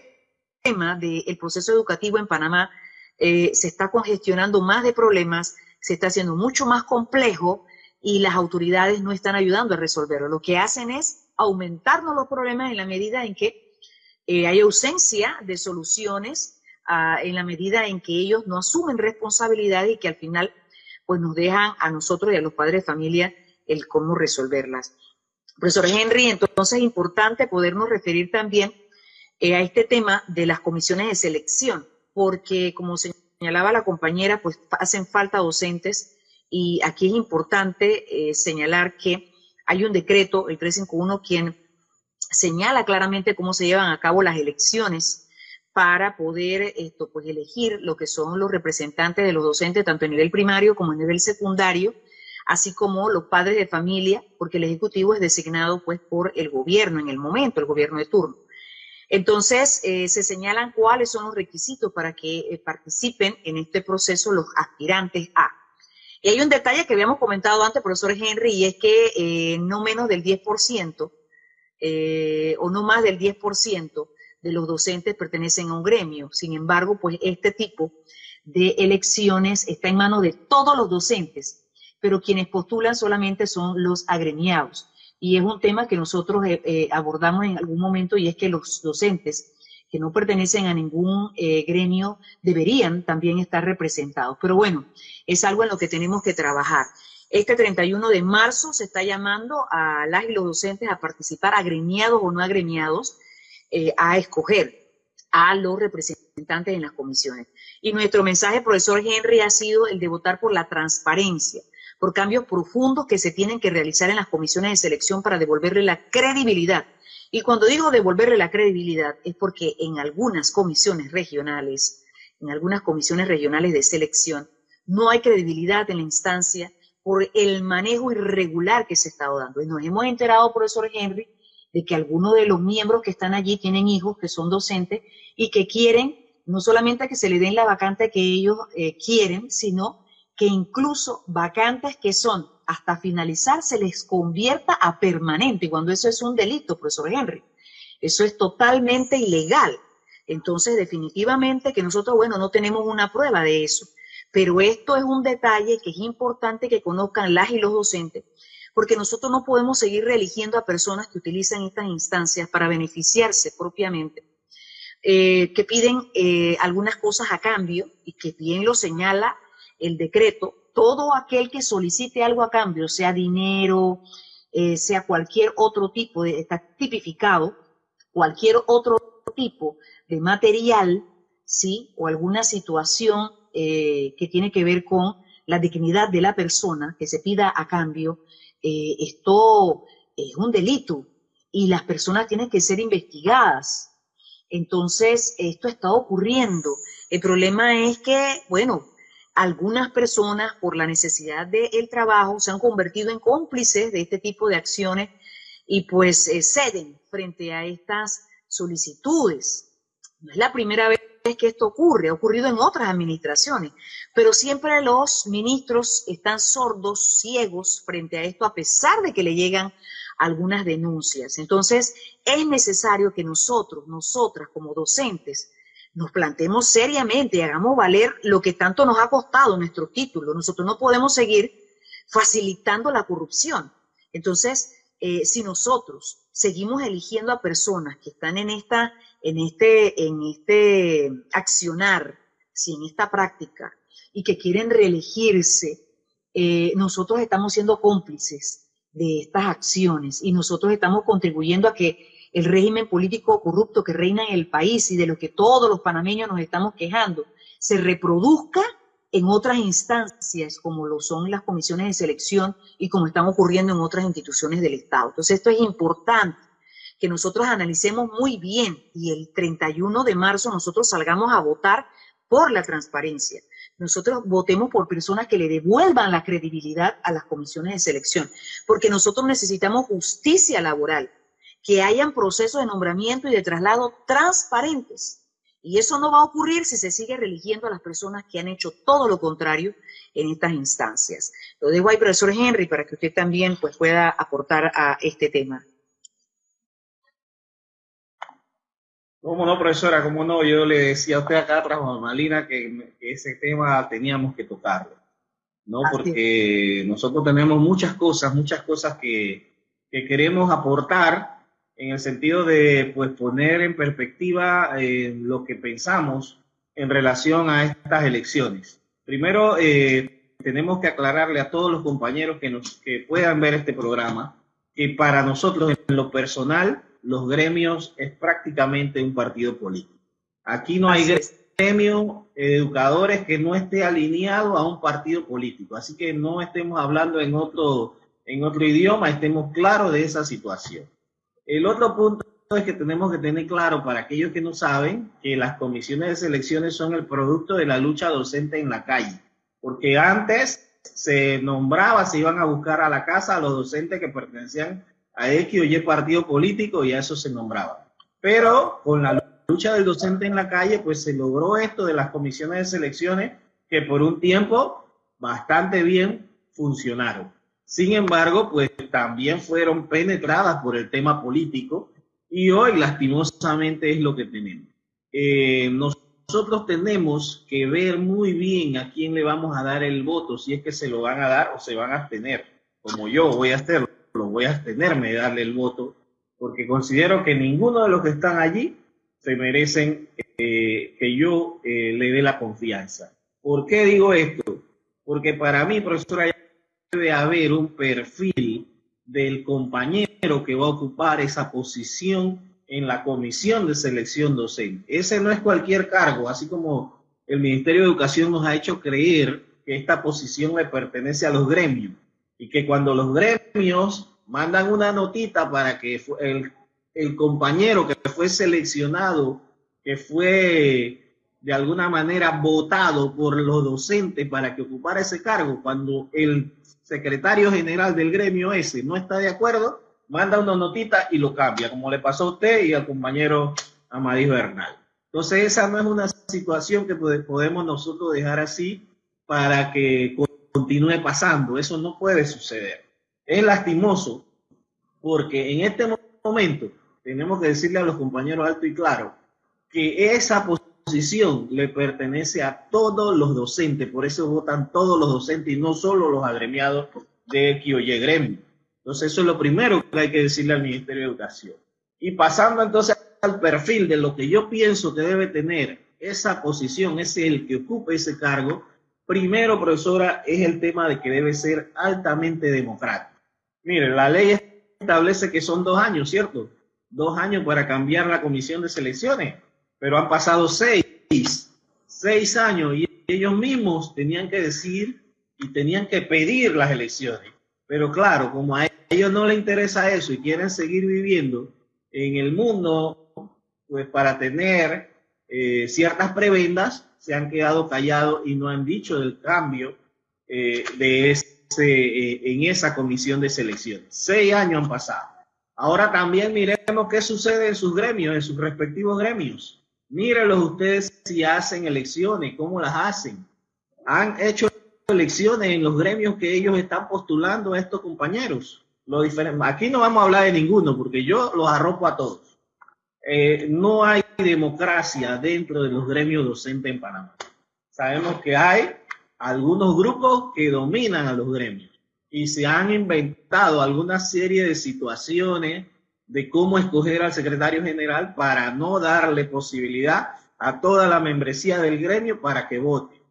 del proceso educativo en Panamá eh, se está congestionando más de problemas, se está haciendo mucho más complejo y las autoridades no están ayudando a resolverlo. Lo que hacen es aumentarnos los problemas en la medida en que eh, hay ausencia de soluciones en la medida en que ellos no asumen responsabilidades y que al final pues nos dejan a nosotros y a los padres de familia el cómo resolverlas. Profesor Henry, entonces es importante podernos referir también eh, a este tema de las comisiones de selección, porque como señalaba la compañera, pues hacen falta docentes y aquí es importante eh, señalar que hay un decreto, el 351, quien señala claramente cómo se llevan a cabo las elecciones para poder esto, pues, elegir lo que son los representantes de los docentes, tanto a nivel primario como a nivel secundario, así como los padres de familia, porque el Ejecutivo es designado pues, por el gobierno en el momento, el gobierno de turno. Entonces, eh, se señalan cuáles son los requisitos para que eh, participen en este proceso los aspirantes a. Y hay un detalle que habíamos comentado antes, profesor Henry, y es que eh, no menos del 10% o no más del 10% de los docentes pertenecen a un gremio. Sin embargo, pues este tipo de elecciones está en manos de todos los docentes, pero quienes postulan solamente son los agremiados. Y es un tema que nosotros eh, eh, abordamos en algún momento y es que los docentes que no pertenecen a ningún eh, gremio deberían también estar representados. Pero bueno, es algo en lo que tenemos que trabajar. Este 31 de marzo se está llamando a las y los docentes a participar, agremiados o no agremiados, eh, a escoger a los representantes en las comisiones. Y nuestro mensaje, profesor Henry, ha sido el de votar por la transparencia, por cambios profundos que se tienen que realizar en las comisiones de selección para devolverle la credibilidad. Y cuando digo devolverle la credibilidad es porque en algunas comisiones regionales, en algunas comisiones regionales de selección, no hay credibilidad en la instancia por el manejo irregular que se está dando. Y nos hemos enterado, profesor Henry, de que algunos de los miembros que están allí tienen hijos que son docentes y que quieren no solamente que se le den la vacante que ellos eh, quieren, sino que incluso vacantes que son hasta finalizar se les convierta a permanente, cuando eso es un delito, profesor Henry. Eso es totalmente ilegal. Entonces, definitivamente que nosotros, bueno, no tenemos una prueba de eso. Pero esto es un detalle que es importante que conozcan las y los docentes, porque nosotros no podemos seguir reeligiendo a personas que utilizan estas instancias para beneficiarse propiamente, eh, que piden eh, algunas cosas a cambio y que bien lo señala el decreto, todo aquel que solicite algo a cambio, sea dinero, eh, sea cualquier otro tipo, de, está tipificado, cualquier otro tipo de material, ¿sí? O alguna situación que tiene que ver con la dignidad de la persona que se pida a cambio, eh, esto es un delito y las personas tienen que ser investigadas. Entonces, esto está ocurriendo. El problema es que, bueno, algunas personas por la necesidad del trabajo se han convertido en cómplices de este tipo de acciones y pues eh, ceden frente a estas solicitudes. No es la primera vez que esto ocurre, ha ocurrido en otras administraciones, pero siempre los ministros están sordos, ciegos frente a esto, a pesar de que le llegan algunas denuncias. Entonces, es necesario que nosotros, nosotras como docentes, nos planteemos seriamente y hagamos valer lo que tanto nos ha costado nuestro título. Nosotros no podemos seguir facilitando la corrupción. Entonces, eh, si nosotros seguimos eligiendo a personas que están en esta, en este, en este accionar, si en esta práctica, y que quieren reelegirse, eh, nosotros estamos siendo cómplices de estas acciones y nosotros estamos contribuyendo a que el régimen político corrupto que reina en el país y de lo que todos los panameños nos estamos quejando, se reproduzca en otras instancias como lo son las comisiones de selección y como están ocurriendo en otras instituciones del Estado. Entonces esto es importante que nosotros analicemos muy bien y el 31 de marzo nosotros salgamos a votar por la transparencia. Nosotros votemos por personas que le devuelvan la credibilidad a las comisiones de selección, porque nosotros necesitamos justicia laboral, que hayan procesos de nombramiento y de traslado transparentes. Y eso no va a ocurrir si se sigue religiendo a las personas que han hecho todo lo contrario en estas instancias. Lo dejo ahí, profesor Henry, para que usted también pues, pueda aportar a este tema. ¿Cómo no, profesora? ¿Cómo no? Yo le decía a usted acá tras Malina que, que ese tema teníamos que tocarlo, ¿no? Porque nosotros tenemos muchas cosas, muchas cosas que, que queremos aportar en el sentido de pues, poner en perspectiva eh, lo que pensamos en relación a estas elecciones. Primero, eh, tenemos que aclararle a todos los compañeros que, nos, que puedan ver este programa que para nosotros, en lo personal, los gremios es prácticamente un partido político. Aquí no hay gremio educadores que no esté alineado a un partido político. Así que no estemos hablando en otro, en otro idioma, estemos claros de esa situación. El otro punto es que tenemos que tener claro para aquellos que no saben que las comisiones de selecciones son el producto de la lucha docente en la calle, porque antes se nombraba, se iban a buscar a la casa a los docentes que pertenecían a X o Y partido político y a eso se nombraba. Pero con la lucha del docente en la calle, pues se logró esto de las comisiones de selecciones que por un tiempo bastante bien funcionaron. Sin embargo, pues también fueron penetradas por el tema político y hoy lastimosamente es lo que tenemos. Eh, nosotros tenemos que ver muy bien a quién le vamos a dar el voto, si es que se lo van a dar o se van a abstener, como yo voy a hacerlo, lo voy a abstenerme de darle el voto, porque considero que ninguno de los que están allí se merecen eh, que yo eh, le dé la confianza. ¿Por qué digo esto? Porque para mí, profesora, debe haber un perfil del compañero que va a ocupar esa posición en la comisión de selección docente. Ese no es cualquier cargo, así como el Ministerio de Educación nos ha hecho creer que esta posición le pertenece a los gremios y que cuando los gremios mandan una notita para que el, compañero que fue seleccionado, que fue de alguna manera votado por los docentes para que ocupara ese cargo, cuando el secretario general del gremio ese no está de acuerdo, manda una notita y lo cambia, como le pasó a usted y al compañero Amadís Bernal. Entonces esa no es una situación que podemos nosotros dejar así para que continúe pasando. Eso no puede suceder. Es lastimoso porque en este momento tenemos que decirle a los compañeros alto y claro que esa posición le pertenece a todos los docentes, por eso votan todos los docentes y no solo los agremiados de X o Y gremio. Entonces eso es lo primero que hay que decirle al Ministerio de Educación. Y pasando entonces al perfil de lo que yo pienso que debe tener esa posición, es el que ocupe ese cargo, primero, profesora, es el tema de que debe ser altamente democrático. Mire, la ley establece que son dos años, ¿cierto? Dos años para cambiar la comisión de selecciones pero han pasado seis, seis años y ellos mismos tenían que decir y tenían que pedir las elecciones. Pero claro, como a ellos no les interesa eso y quieren seguir viviendo en el mundo, pues para tener eh, ciertas prebendas, se han quedado callados y no han dicho del cambio eh, de ese, eh, en esa comisión de selección. Seis años han pasado. Ahora también miremos qué sucede en sus gremios, en sus respectivos gremios. Mírenlos ustedes si hacen elecciones, cómo las hacen. Han hecho elecciones en los gremios que ellos están postulando a estos compañeros. Lo Aquí no vamos a hablar de ninguno porque yo los arropo a todos. Eh, no hay democracia dentro de los gremios docentes en Panamá. Sabemos que hay algunos grupos que dominan a los gremios y se han inventado alguna serie de situaciones de cómo escoger al secretario general para no darle posibilidad a toda la membresía del gremio para que vote.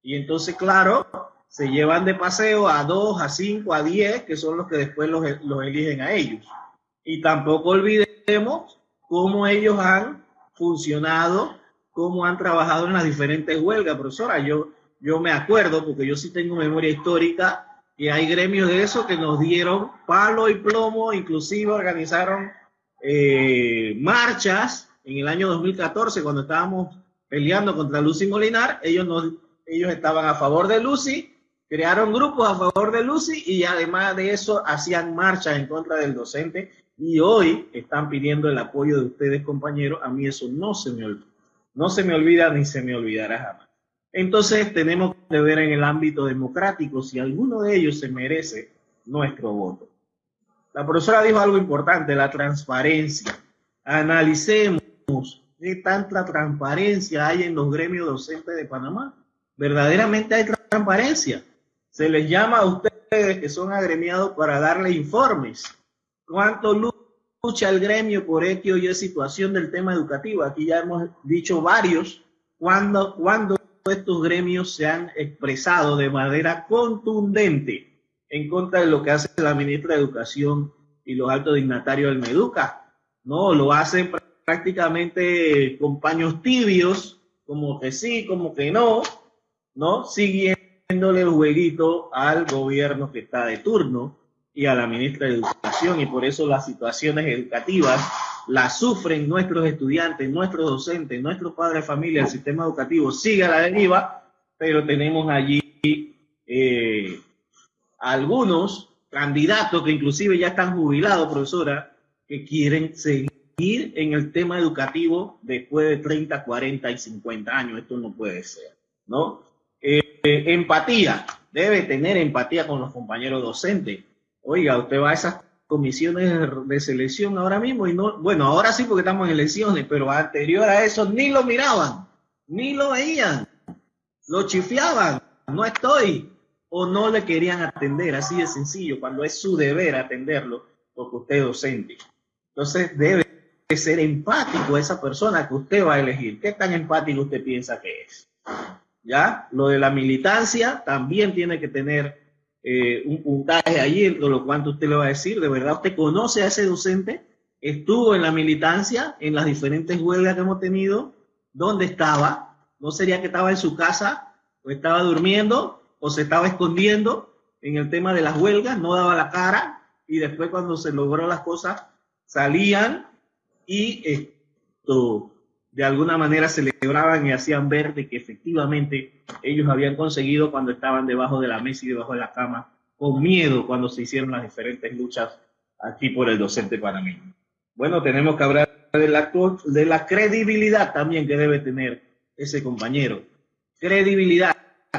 Y entonces, claro, se llevan de paseo a dos, a cinco, a diez, que son los que después los, los eligen a ellos. Y tampoco olvidemos cómo ellos han funcionado, cómo han trabajado en las diferentes huelgas, profesora. Yo, yo me acuerdo, porque yo sí tengo memoria histórica, que hay gremios de eso que nos dieron palo y plomo, inclusive organizaron eh, marchas en el año 2014 cuando estábamos peleando contra Lucy Molinar, ellos, ellos estaban a favor de Lucy crearon grupos a favor de Lucy y además de eso hacían marchas en contra del docente y hoy están pidiendo el apoyo de ustedes, compañeros. A mí eso no se me no se me olvida ni se me olvidará jamás. Entonces tenemos que ver en el ámbito democrático si alguno de ellos se merece nuestro voto. La profesora dijo algo importante, la transparencia. Analicemos qué tanta transparencia hay en los gremios docentes de Panamá. Verdaderamente hay transparencia se les llama a ustedes que son agremiados para darle informes. ¿Cuánto lucha el gremio por X o Y situación del tema educativo? Aquí ya hemos dicho varios. Cuando, cuando estos gremios se han expresado de manera contundente en contra de lo que hace la ministra de Educación y los altos dignatarios del Meduca. No, lo hacen prácticamente con paños tibios, como que sí, como que no, ¿no? Siguiendo el jueguito al gobierno que está de turno y a la ministra de Educación y por eso las situaciones educativas las sufren nuestros estudiantes, nuestros docentes, nuestros padres de familia, el sistema educativo sigue a la deriva, pero tenemos allí eh, algunos candidatos que inclusive ya están jubilados, profesora, que quieren seguir en el tema educativo después de 30, 40 y 50 años. Esto no puede ser, ¿no? Eh, empatía, debe tener empatía con los compañeros docentes. Oiga, usted va a esas comisiones de selección ahora mismo y no, bueno, ahora sí porque estamos en elecciones, pero anterior a eso ni lo miraban, ni lo veían, lo chifiaban, no estoy, o no le querían atender, así de sencillo, cuando es su deber atenderlo, porque usted es docente. Entonces debe ser empático esa persona que usted va a elegir. ¿Qué tan empático usted piensa que es? ¿ya? Lo de la militancia también tiene que tener eh, un puntaje allí, lo cuanto usted le va a decir, de verdad usted conoce a ese docente, estuvo en la militancia, en las diferentes huelgas que hemos tenido, ¿dónde estaba? ¿No sería que estaba en su casa o estaba durmiendo o se estaba escondiendo en el tema de las huelgas, no daba la cara y después cuando se logró las cosas salían y esto de alguna manera celebraban y hacían ver de que efectivamente ellos habían conseguido cuando estaban debajo de la mesa y debajo de la cama, con miedo cuando se hicieron las diferentes luchas aquí por el docente panameño. Bueno, tenemos que hablar de la, de la credibilidad también que debe tener ese compañero. Credibilidad,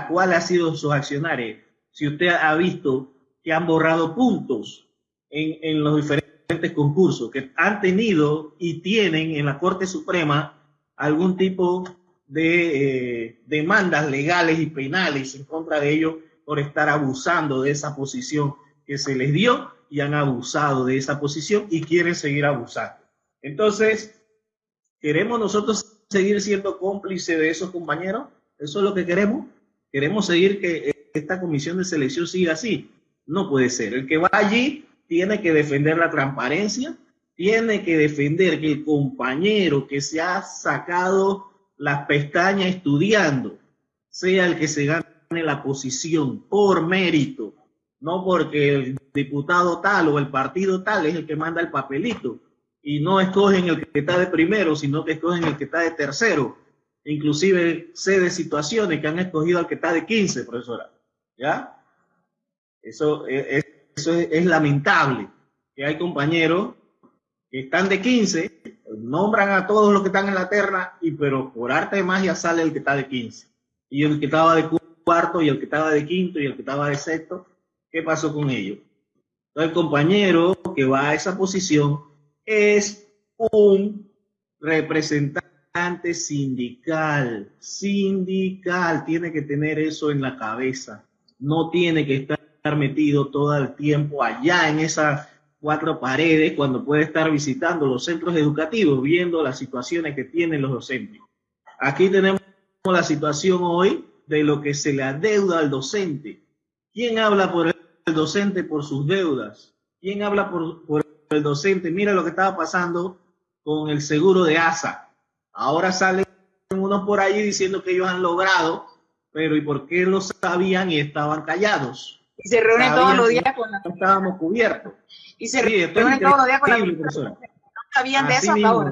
¿cuál ha sido sus accionarios? Si usted ha visto que han borrado puntos en, en los diferentes concursos que han tenido y tienen en la Corte Suprema algún tipo de eh, demandas legales y penales en contra de ellos por estar abusando de esa posición que se les dio y han abusado de esa posición y quieren seguir abusando. Entonces, ¿queremos nosotros seguir siendo cómplices de esos compañeros? ¿Eso es lo que queremos? ¿Queremos seguir que esta comisión de selección siga así? No puede ser. El que va allí tiene que defender la transparencia, tiene que defender que el compañero que se ha sacado las pestañas estudiando sea el que se gane la posición por mérito, no porque el diputado tal o el partido tal es el que manda el papelito y no escogen el que está de primero, sino que escogen el que está de tercero. Inclusive sé de situaciones que han escogido al que está de 15, profesora. ¿Ya? Eso es, eso es, lamentable, que hay compañeros están de 15, nombran a todos los que están en la terna, y pero por arte de magia sale el que está de 15. Y el que estaba de cuarto, y el que estaba de quinto, y el que estaba de sexto, ¿qué pasó con ellos? el compañero que va a esa posición es un representante sindical, sindical, tiene que tener eso en la cabeza, no tiene que estar metido todo el tiempo allá en esas cuatro paredes cuando puede estar visitando los centros educativos, viendo las situaciones que tienen los docentes. Aquí tenemos la situación hoy de lo que se le adeuda al docente. ¿Quién habla por el docente por sus deudas? ¿Quién habla por, el docente? Mira lo que estaba pasando con el seguro de ASA. Ahora salen unos por ahí diciendo que ellos han logrado, pero ¿y por qué lo sabían y estaban callados? Y se reúnen todos los días con la... No estábamos cubiertos. Y se reúnen todos los días con la... No sabían de eso hasta ahora.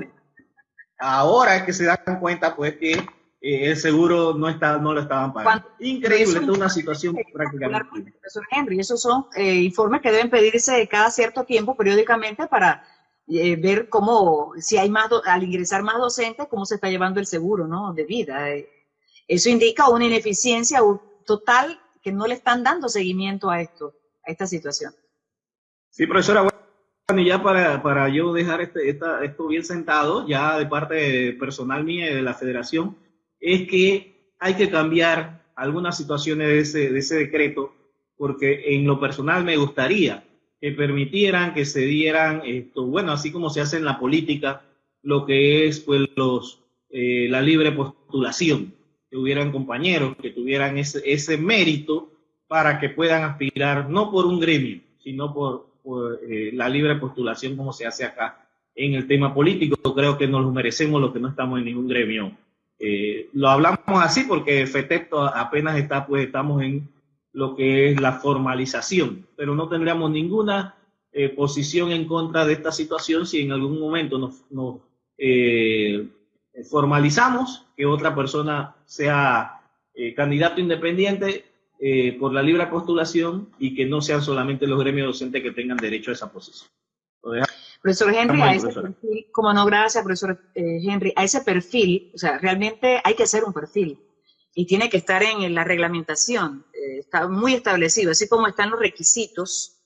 Ahora es que se dan cuenta, pues, que eh, el seguro no está, no lo estaban pagando. Increíble, es una situación prácticamente. Profesor Henry, esos son eh, informes que deben pedirse cada cierto tiempo, periódicamente, para eh, ver cómo, si hay más, al ingresar más docentes, cómo se está llevando el seguro, ¿no? De vida. Eso indica una ineficiencia total que no le están dando seguimiento a esto, a esta situación. Sí, profesora, bueno, y ya para, para yo dejar este, esto bien sentado, ya de parte personal mía y de la federación, es que hay que cambiar algunas situaciones de ese, de ese decreto, porque en lo personal me gustaría que permitieran que se dieran esto, bueno, así como se hace en la política, lo que es pues los eh, la libre postulación que hubieran compañeros que tuvieran ese, ese mérito para que puedan aspirar no por un gremio, sino por, eh, la libre postulación como se hace acá en el tema político. Creo que nos lo merecemos los que no estamos en ningún gremio. Eh, lo hablamos así porque FETEPTO apenas está, pues estamos en lo que es la formalización, pero no tendríamos ninguna eh, posición en contra de esta situación si en algún momento nos, formalizamos que otra persona sea eh, candidato independiente eh, por la libre postulación y que no sean solamente los gremios docentes que tengan derecho a esa posición. Profesor Henry, a ese perfil, como no, gracias, profesor Henry, a ese perfil, o sea, realmente hay que hacer un perfil y tiene que estar en la reglamentación, está muy establecido, así como están los requisitos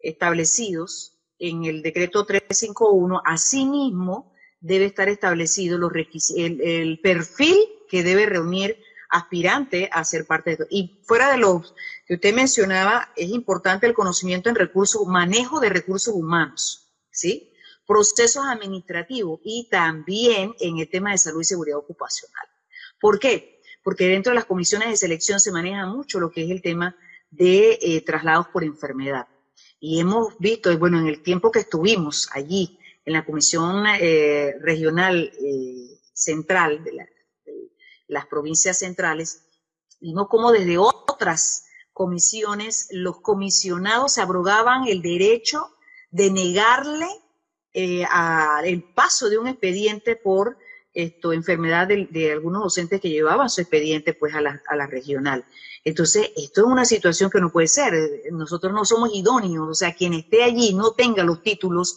establecidos en el decreto 351, asimismo debe estar establecido los el, el, perfil que debe reunir aspirante a ser parte de esto. Y fuera de lo que usted mencionaba, es importante el conocimiento en recursos, manejo de recursos humanos, ¿sí? Procesos administrativos y también en el tema de salud y seguridad ocupacional. ¿Por qué? Porque dentro de las comisiones de selección se maneja mucho lo que es el tema de eh, traslados por enfermedad. Y hemos visto, bueno, en el tiempo que estuvimos allí, en la Comisión eh, Regional eh, Central de, las provincias centrales, vimos como desde otras comisiones los comisionados se abrogaban el derecho de negarle eh, el paso de un expediente por esto, enfermedad de, algunos docentes que llevaban su expediente pues a la, a la regional. Entonces, esto es una situación que no puede ser. Nosotros no somos idóneos, o sea, quien esté allí no tenga los títulos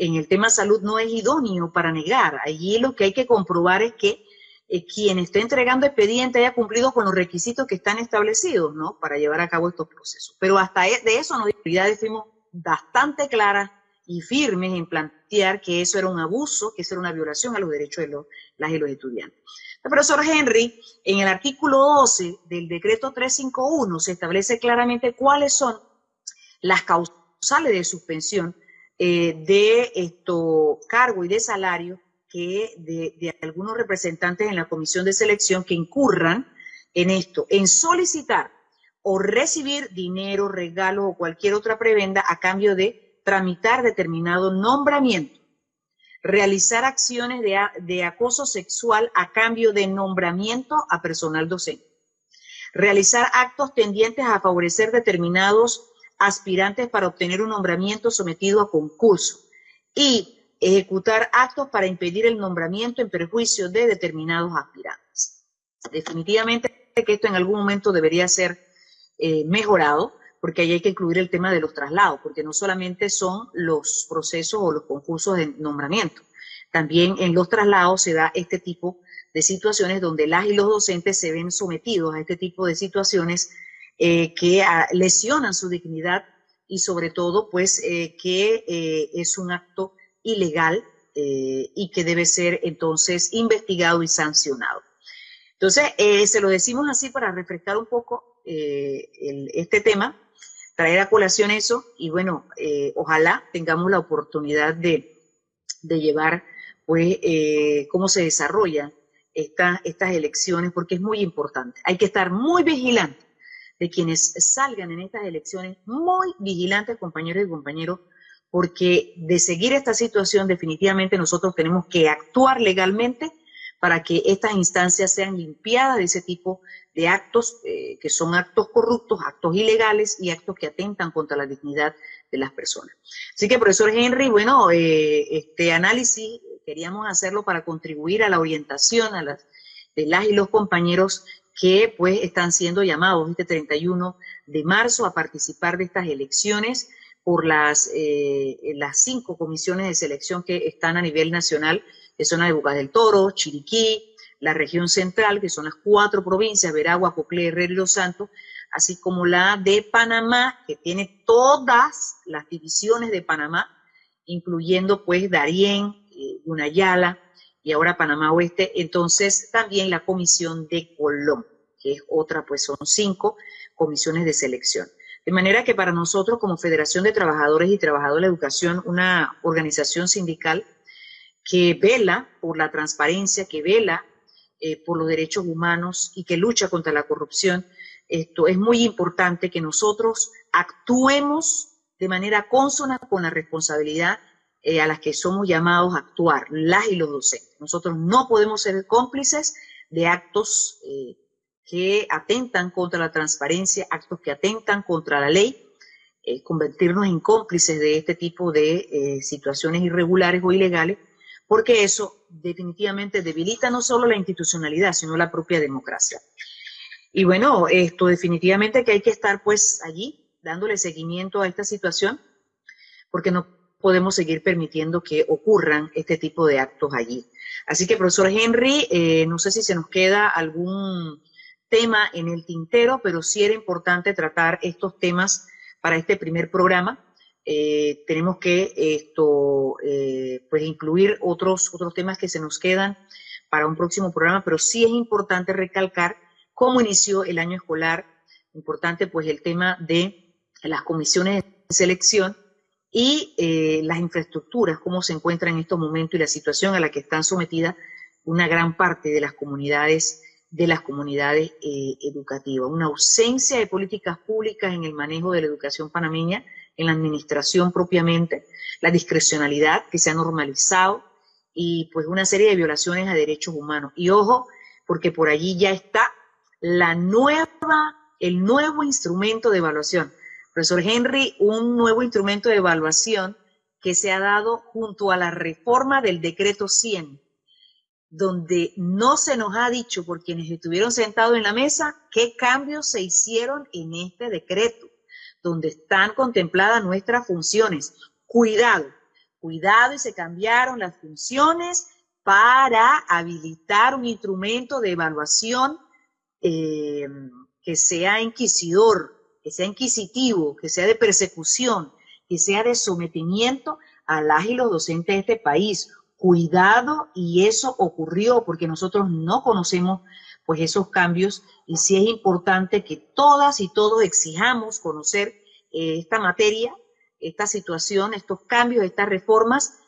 en el tema salud no es idóneo para negar. Allí lo que hay que comprobar es que eh, quien esté entregando expediente haya cumplido con los requisitos que están establecidos, ¿no? Para llevar a cabo estos procesos. Pero hasta e, de eso nos fuimos bastante claras y firmes en plantear que eso era un abuso, que eso era una violación a los derechos de los, las y los estudiantes. El profesor Henry, en el artículo 12 del decreto 351 se establece claramente cuáles son las causales de suspensión eh, de esto, cargo y de salario que de, algunos representantes en la comisión de selección que incurran en esto, en solicitar o recibir dinero, regalo o cualquier otra prebenda a cambio de tramitar determinado nombramiento, realizar acciones de, de acoso sexual a cambio de nombramiento a personal docente, realizar actos tendientes a favorecer determinados aspirantes para obtener un nombramiento sometido a concurso y ejecutar actos para impedir el nombramiento en perjuicio de determinados aspirantes. Definitivamente que esto en algún momento debería ser eh, mejorado, porque ahí hay que incluir el tema de los traslados, porque no solamente son los procesos o los concursos de nombramiento, también en los traslados se da este tipo de situaciones donde las y los docentes se ven sometidos a este tipo de situaciones eh, que ah, lesionan su dignidad y sobre todo pues eh, que es un acto ilegal eh, y que debe ser entonces investigado y sancionado. Entonces, eh, se lo decimos así para refrescar un poco eh, este tema, traer a colación eso y bueno, ojalá tengamos la oportunidad de, llevar pues cómo se desarrollan estas elecciones porque es muy importante. Hay que estar muy vigilantes de quienes salgan en estas elecciones, muy vigilantes compañeros y compañeros, porque de seguir esta situación definitivamente nosotros tenemos que actuar legalmente para que estas instancias sean limpiadas de ese tipo de actos eh, que son actos corruptos, actos ilegales y actos que atentan contra la dignidad de las personas. Así que, profesor Henry, bueno, eh, este análisis queríamos hacerlo para contribuir a la orientación a las, de las y los compañeros que pues están siendo llamados este 31 de marzo a participar de estas elecciones por las, eh, las cinco comisiones de selección que están a nivel nacional, que son la de Bocas del Toro, Chiriquí, la región central, que son las cuatro provincias, Veragua, Coclé, Herrera y Los Santos, así como la de Panamá, que tiene todas las divisiones de Panamá, incluyendo pues Darién, eh, Unayala y ahora Panamá Oeste. Entonces también la comisión de Colón, que es otra, pues son cinco comisiones de selección. De manera que para nosotros como Federación de Trabajadores y Trabajadoras de la Educación, una organización sindical que vela por la transparencia, que vela eh, por los derechos humanos y que lucha contra la corrupción, esto es muy importante que nosotros actuemos de manera consona con la responsabilidad eh, a las que somos llamados a actuar, las y los docentes. Nosotros no podemos ser cómplices de actos eh, que atentan contra la transparencia, actos que atentan contra la ley, eh, convertirnos en cómplices de este tipo de eh, situaciones irregulares o ilegales, porque eso definitivamente debilita no solo la institucionalidad, sino la propia democracia. Y bueno, esto definitivamente que hay que estar pues allí dándole seguimiento a esta situación, porque no podemos seguir permitiendo que ocurran este tipo de actos allí. Así que, profesor Henry, eh, no sé si se nos queda algún tema en el tintero, pero sí era importante tratar estos temas para este primer programa. Eh, tenemos que esto, eh, pues incluir otros, otros temas que se nos quedan para un próximo programa, pero sí es importante recalcar cómo inició el año escolar, importante pues el tema de las comisiones de selección y eh, las infraestructuras, cómo se encuentran en estos momentos y la situación a la que están sometidas una gran parte de las comunidades de las comunidades eh, educativas, una ausencia de políticas públicas en el manejo de la educación panameña, en la administración propiamente, la discrecionalidad que se ha normalizado y pues una serie de violaciones a derechos humanos. Y ojo, porque por allí ya está la nueva, el nuevo instrumento de evaluación. Profesor Henry, un nuevo instrumento de evaluación que se ha dado junto a la reforma del decreto 100 donde no se nos ha dicho por quienes estuvieron sentados en la mesa qué cambios se hicieron en este decreto, donde están contempladas nuestras funciones. Cuidado, cuidado y se cambiaron las funciones para habilitar un instrumento de evaluación eh, que sea inquisidor, que sea inquisitivo, que sea de persecución, que sea de sometimiento a las y los docentes de este país cuidado y eso ocurrió porque nosotros no conocemos pues esos cambios y sí es importante que todas y todos exijamos conocer eh, esta materia, esta situación, estos cambios, estas reformas,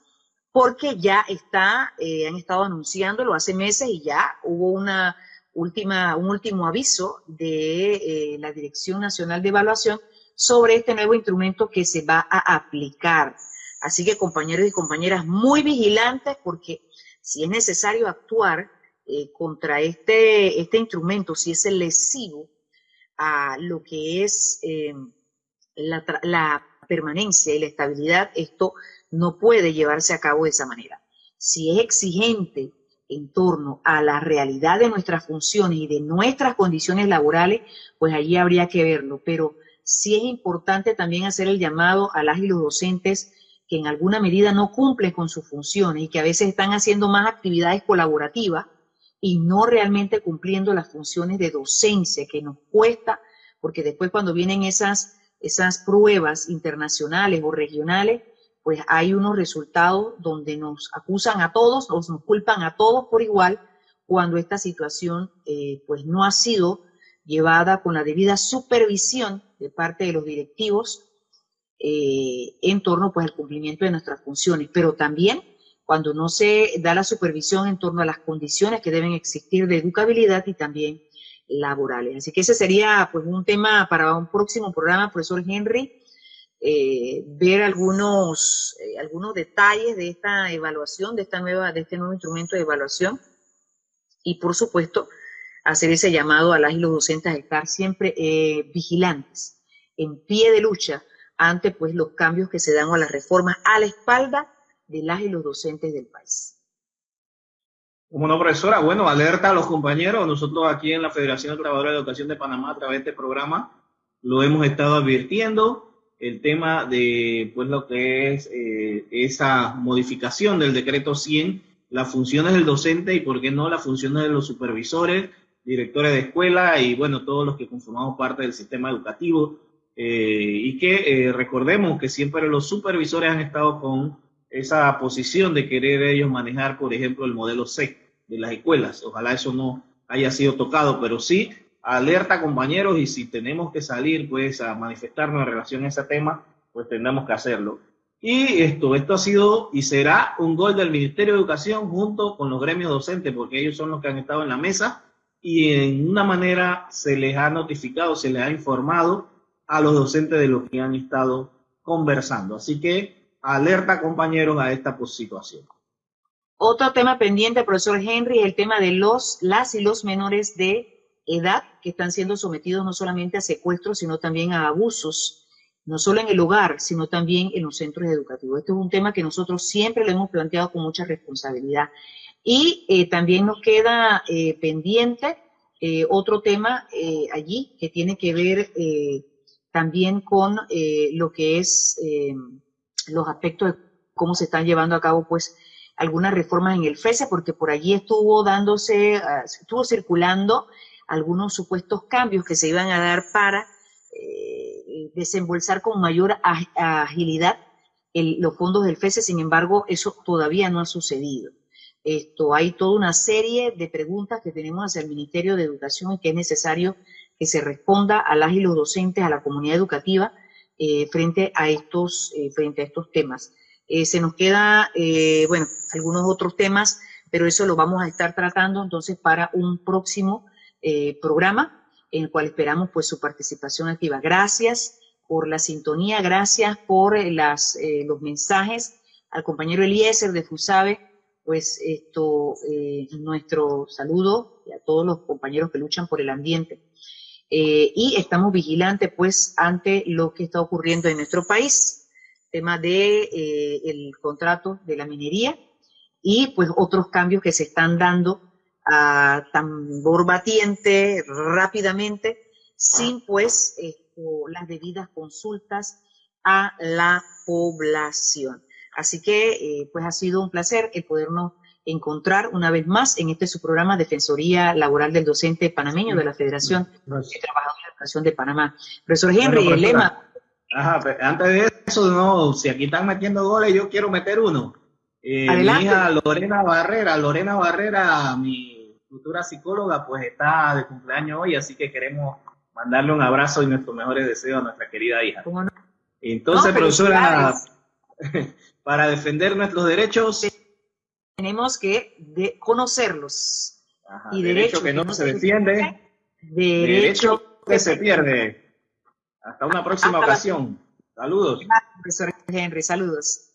porque ya está, eh, han estado anunciándolo hace meses y ya hubo una última, un último aviso de eh, la Dirección Nacional de Evaluación sobre este nuevo instrumento que se va a aplicar. Así que compañeros y compañeras, muy vigilantes porque si es necesario actuar eh, contra este, este instrumento, si es lesivo a lo que es eh, la, la permanencia y la estabilidad, esto no puede llevarse a cabo de esa manera. Si es exigente en torno a la realidad de nuestras funciones y de nuestras condiciones laborales, pues allí habría que verlo. Pero sí es importante también hacer el llamado a las y los docentes que en alguna medida no cumplen con sus funciones y que a veces están haciendo más actividades colaborativas y no realmente cumpliendo las funciones de docencia que nos cuesta, porque después cuando vienen esas, esas pruebas internacionales o regionales, pues hay unos resultados donde nos acusan a todos, o nos culpan a todos por igual, cuando esta situación eh, pues no ha sido llevada con la debida supervisión de parte de los directivos eh, en torno pues al cumplimiento de nuestras funciones, pero también cuando no se da la supervisión en torno a las condiciones que deben existir de educabilidad y también laborales. Así que ese sería pues un tema para un próximo programa, profesor Henry, eh, ver algunos, eh, algunos detalles de esta evaluación, de, esta nueva, de este nuevo instrumento de evaluación y por supuesto hacer ese llamado a las y los docentes a estar siempre eh, vigilantes, en pie de lucha ante pues los cambios que se dan a las reformas a la espalda de las y los docentes del país. Como no, profesora, bueno, alerta a los compañeros, nosotros aquí en la Federación de Trabajadores de Educación de Panamá a través de este programa lo hemos estado advirtiendo, el tema de pues lo que es eh, esa modificación del decreto 100, las funciones del docente y por qué no las funciones de los supervisores, directores de escuela y bueno, todos los que conformamos parte del sistema educativo. Eh, y que eh, recordemos que siempre los supervisores han estado con esa posición de querer ellos manejar, por ejemplo, el modelo C de las escuelas. Ojalá eso no haya sido tocado, pero sí alerta compañeros y si tenemos que salir pues a manifestarnos en relación a ese tema, pues tendremos que hacerlo. Y esto, esto ha sido y será un gol del Ministerio de Educación junto con los gremios docentes, porque ellos son los que han estado en la mesa y en una manera se les ha notificado, se les ha informado a los docentes de lo que han estado conversando. Así que alerta compañeros a esta situación. Otro tema pendiente, profesor Henry, es el tema de los, las y los menores de edad que están siendo sometidos no solamente a secuestros, sino también a abusos, no solo en el hogar, sino también en los centros educativos. Este es un tema que nosotros siempre lo hemos planteado con mucha responsabilidad. Y eh, también nos queda eh, pendiente eh, otro tema allí que tiene que ver también con lo que es los aspectos de cómo se están llevando a cabo pues algunas reformas en el FESE, porque por allí estuvo dándose, ah, estuvo circulando algunos supuestos cambios que se iban a dar para eh, desembolsar con mayor agilidad los fondos del FESE, sin embargo, eso todavía no ha sucedido. Esto, hay toda una serie de preguntas que tenemos hacia el Ministerio de Educación y que es necesario que se responda a las y los docentes, a la comunidad educativa, eh, frente, a estos, eh, frente a estos temas. se nos queda, bueno, algunos otros temas, pero eso lo vamos a estar tratando entonces para un próximo eh, programa en el cual esperamos pues su participación activa. Gracias por la sintonía, gracias por eh, las, eh, los mensajes al compañero Eliezer de FUSABE, pues esto, nuestro saludo y a todos los compañeros que luchan por el ambiente. Y estamos vigilantes pues ante lo que está ocurriendo en nuestro país, tema de el contrato de la minería y pues otros cambios que se están dando a tambor batiente rápidamente, sin pues las debidas consultas a la población. Así que eh, pues ha sido un placer el podernos encontrar una vez más en este su programa Defensoría Laboral del Docente Panameño de la Federación de Trabajadores de Educación de Panamá. Profesor Henry, el lema. antes de eso, no, si aquí están metiendo goles, yo quiero meter uno. Eh, mi hija Lorena Barrera, Lorena Barrera, mi futura psicóloga, pues está de cumpleaños hoy, así que queremos mandarle un abrazo y nuestros mejores deseos a nuestra querida hija. Entonces, profesora, [LAUGHS] para defender nuestros derechos, tenemos que conocerlos. y derecho, que no se defiende, derecho, que se pierde. Hasta una próxima ocasión. Saludos. profesor Henry, saludos.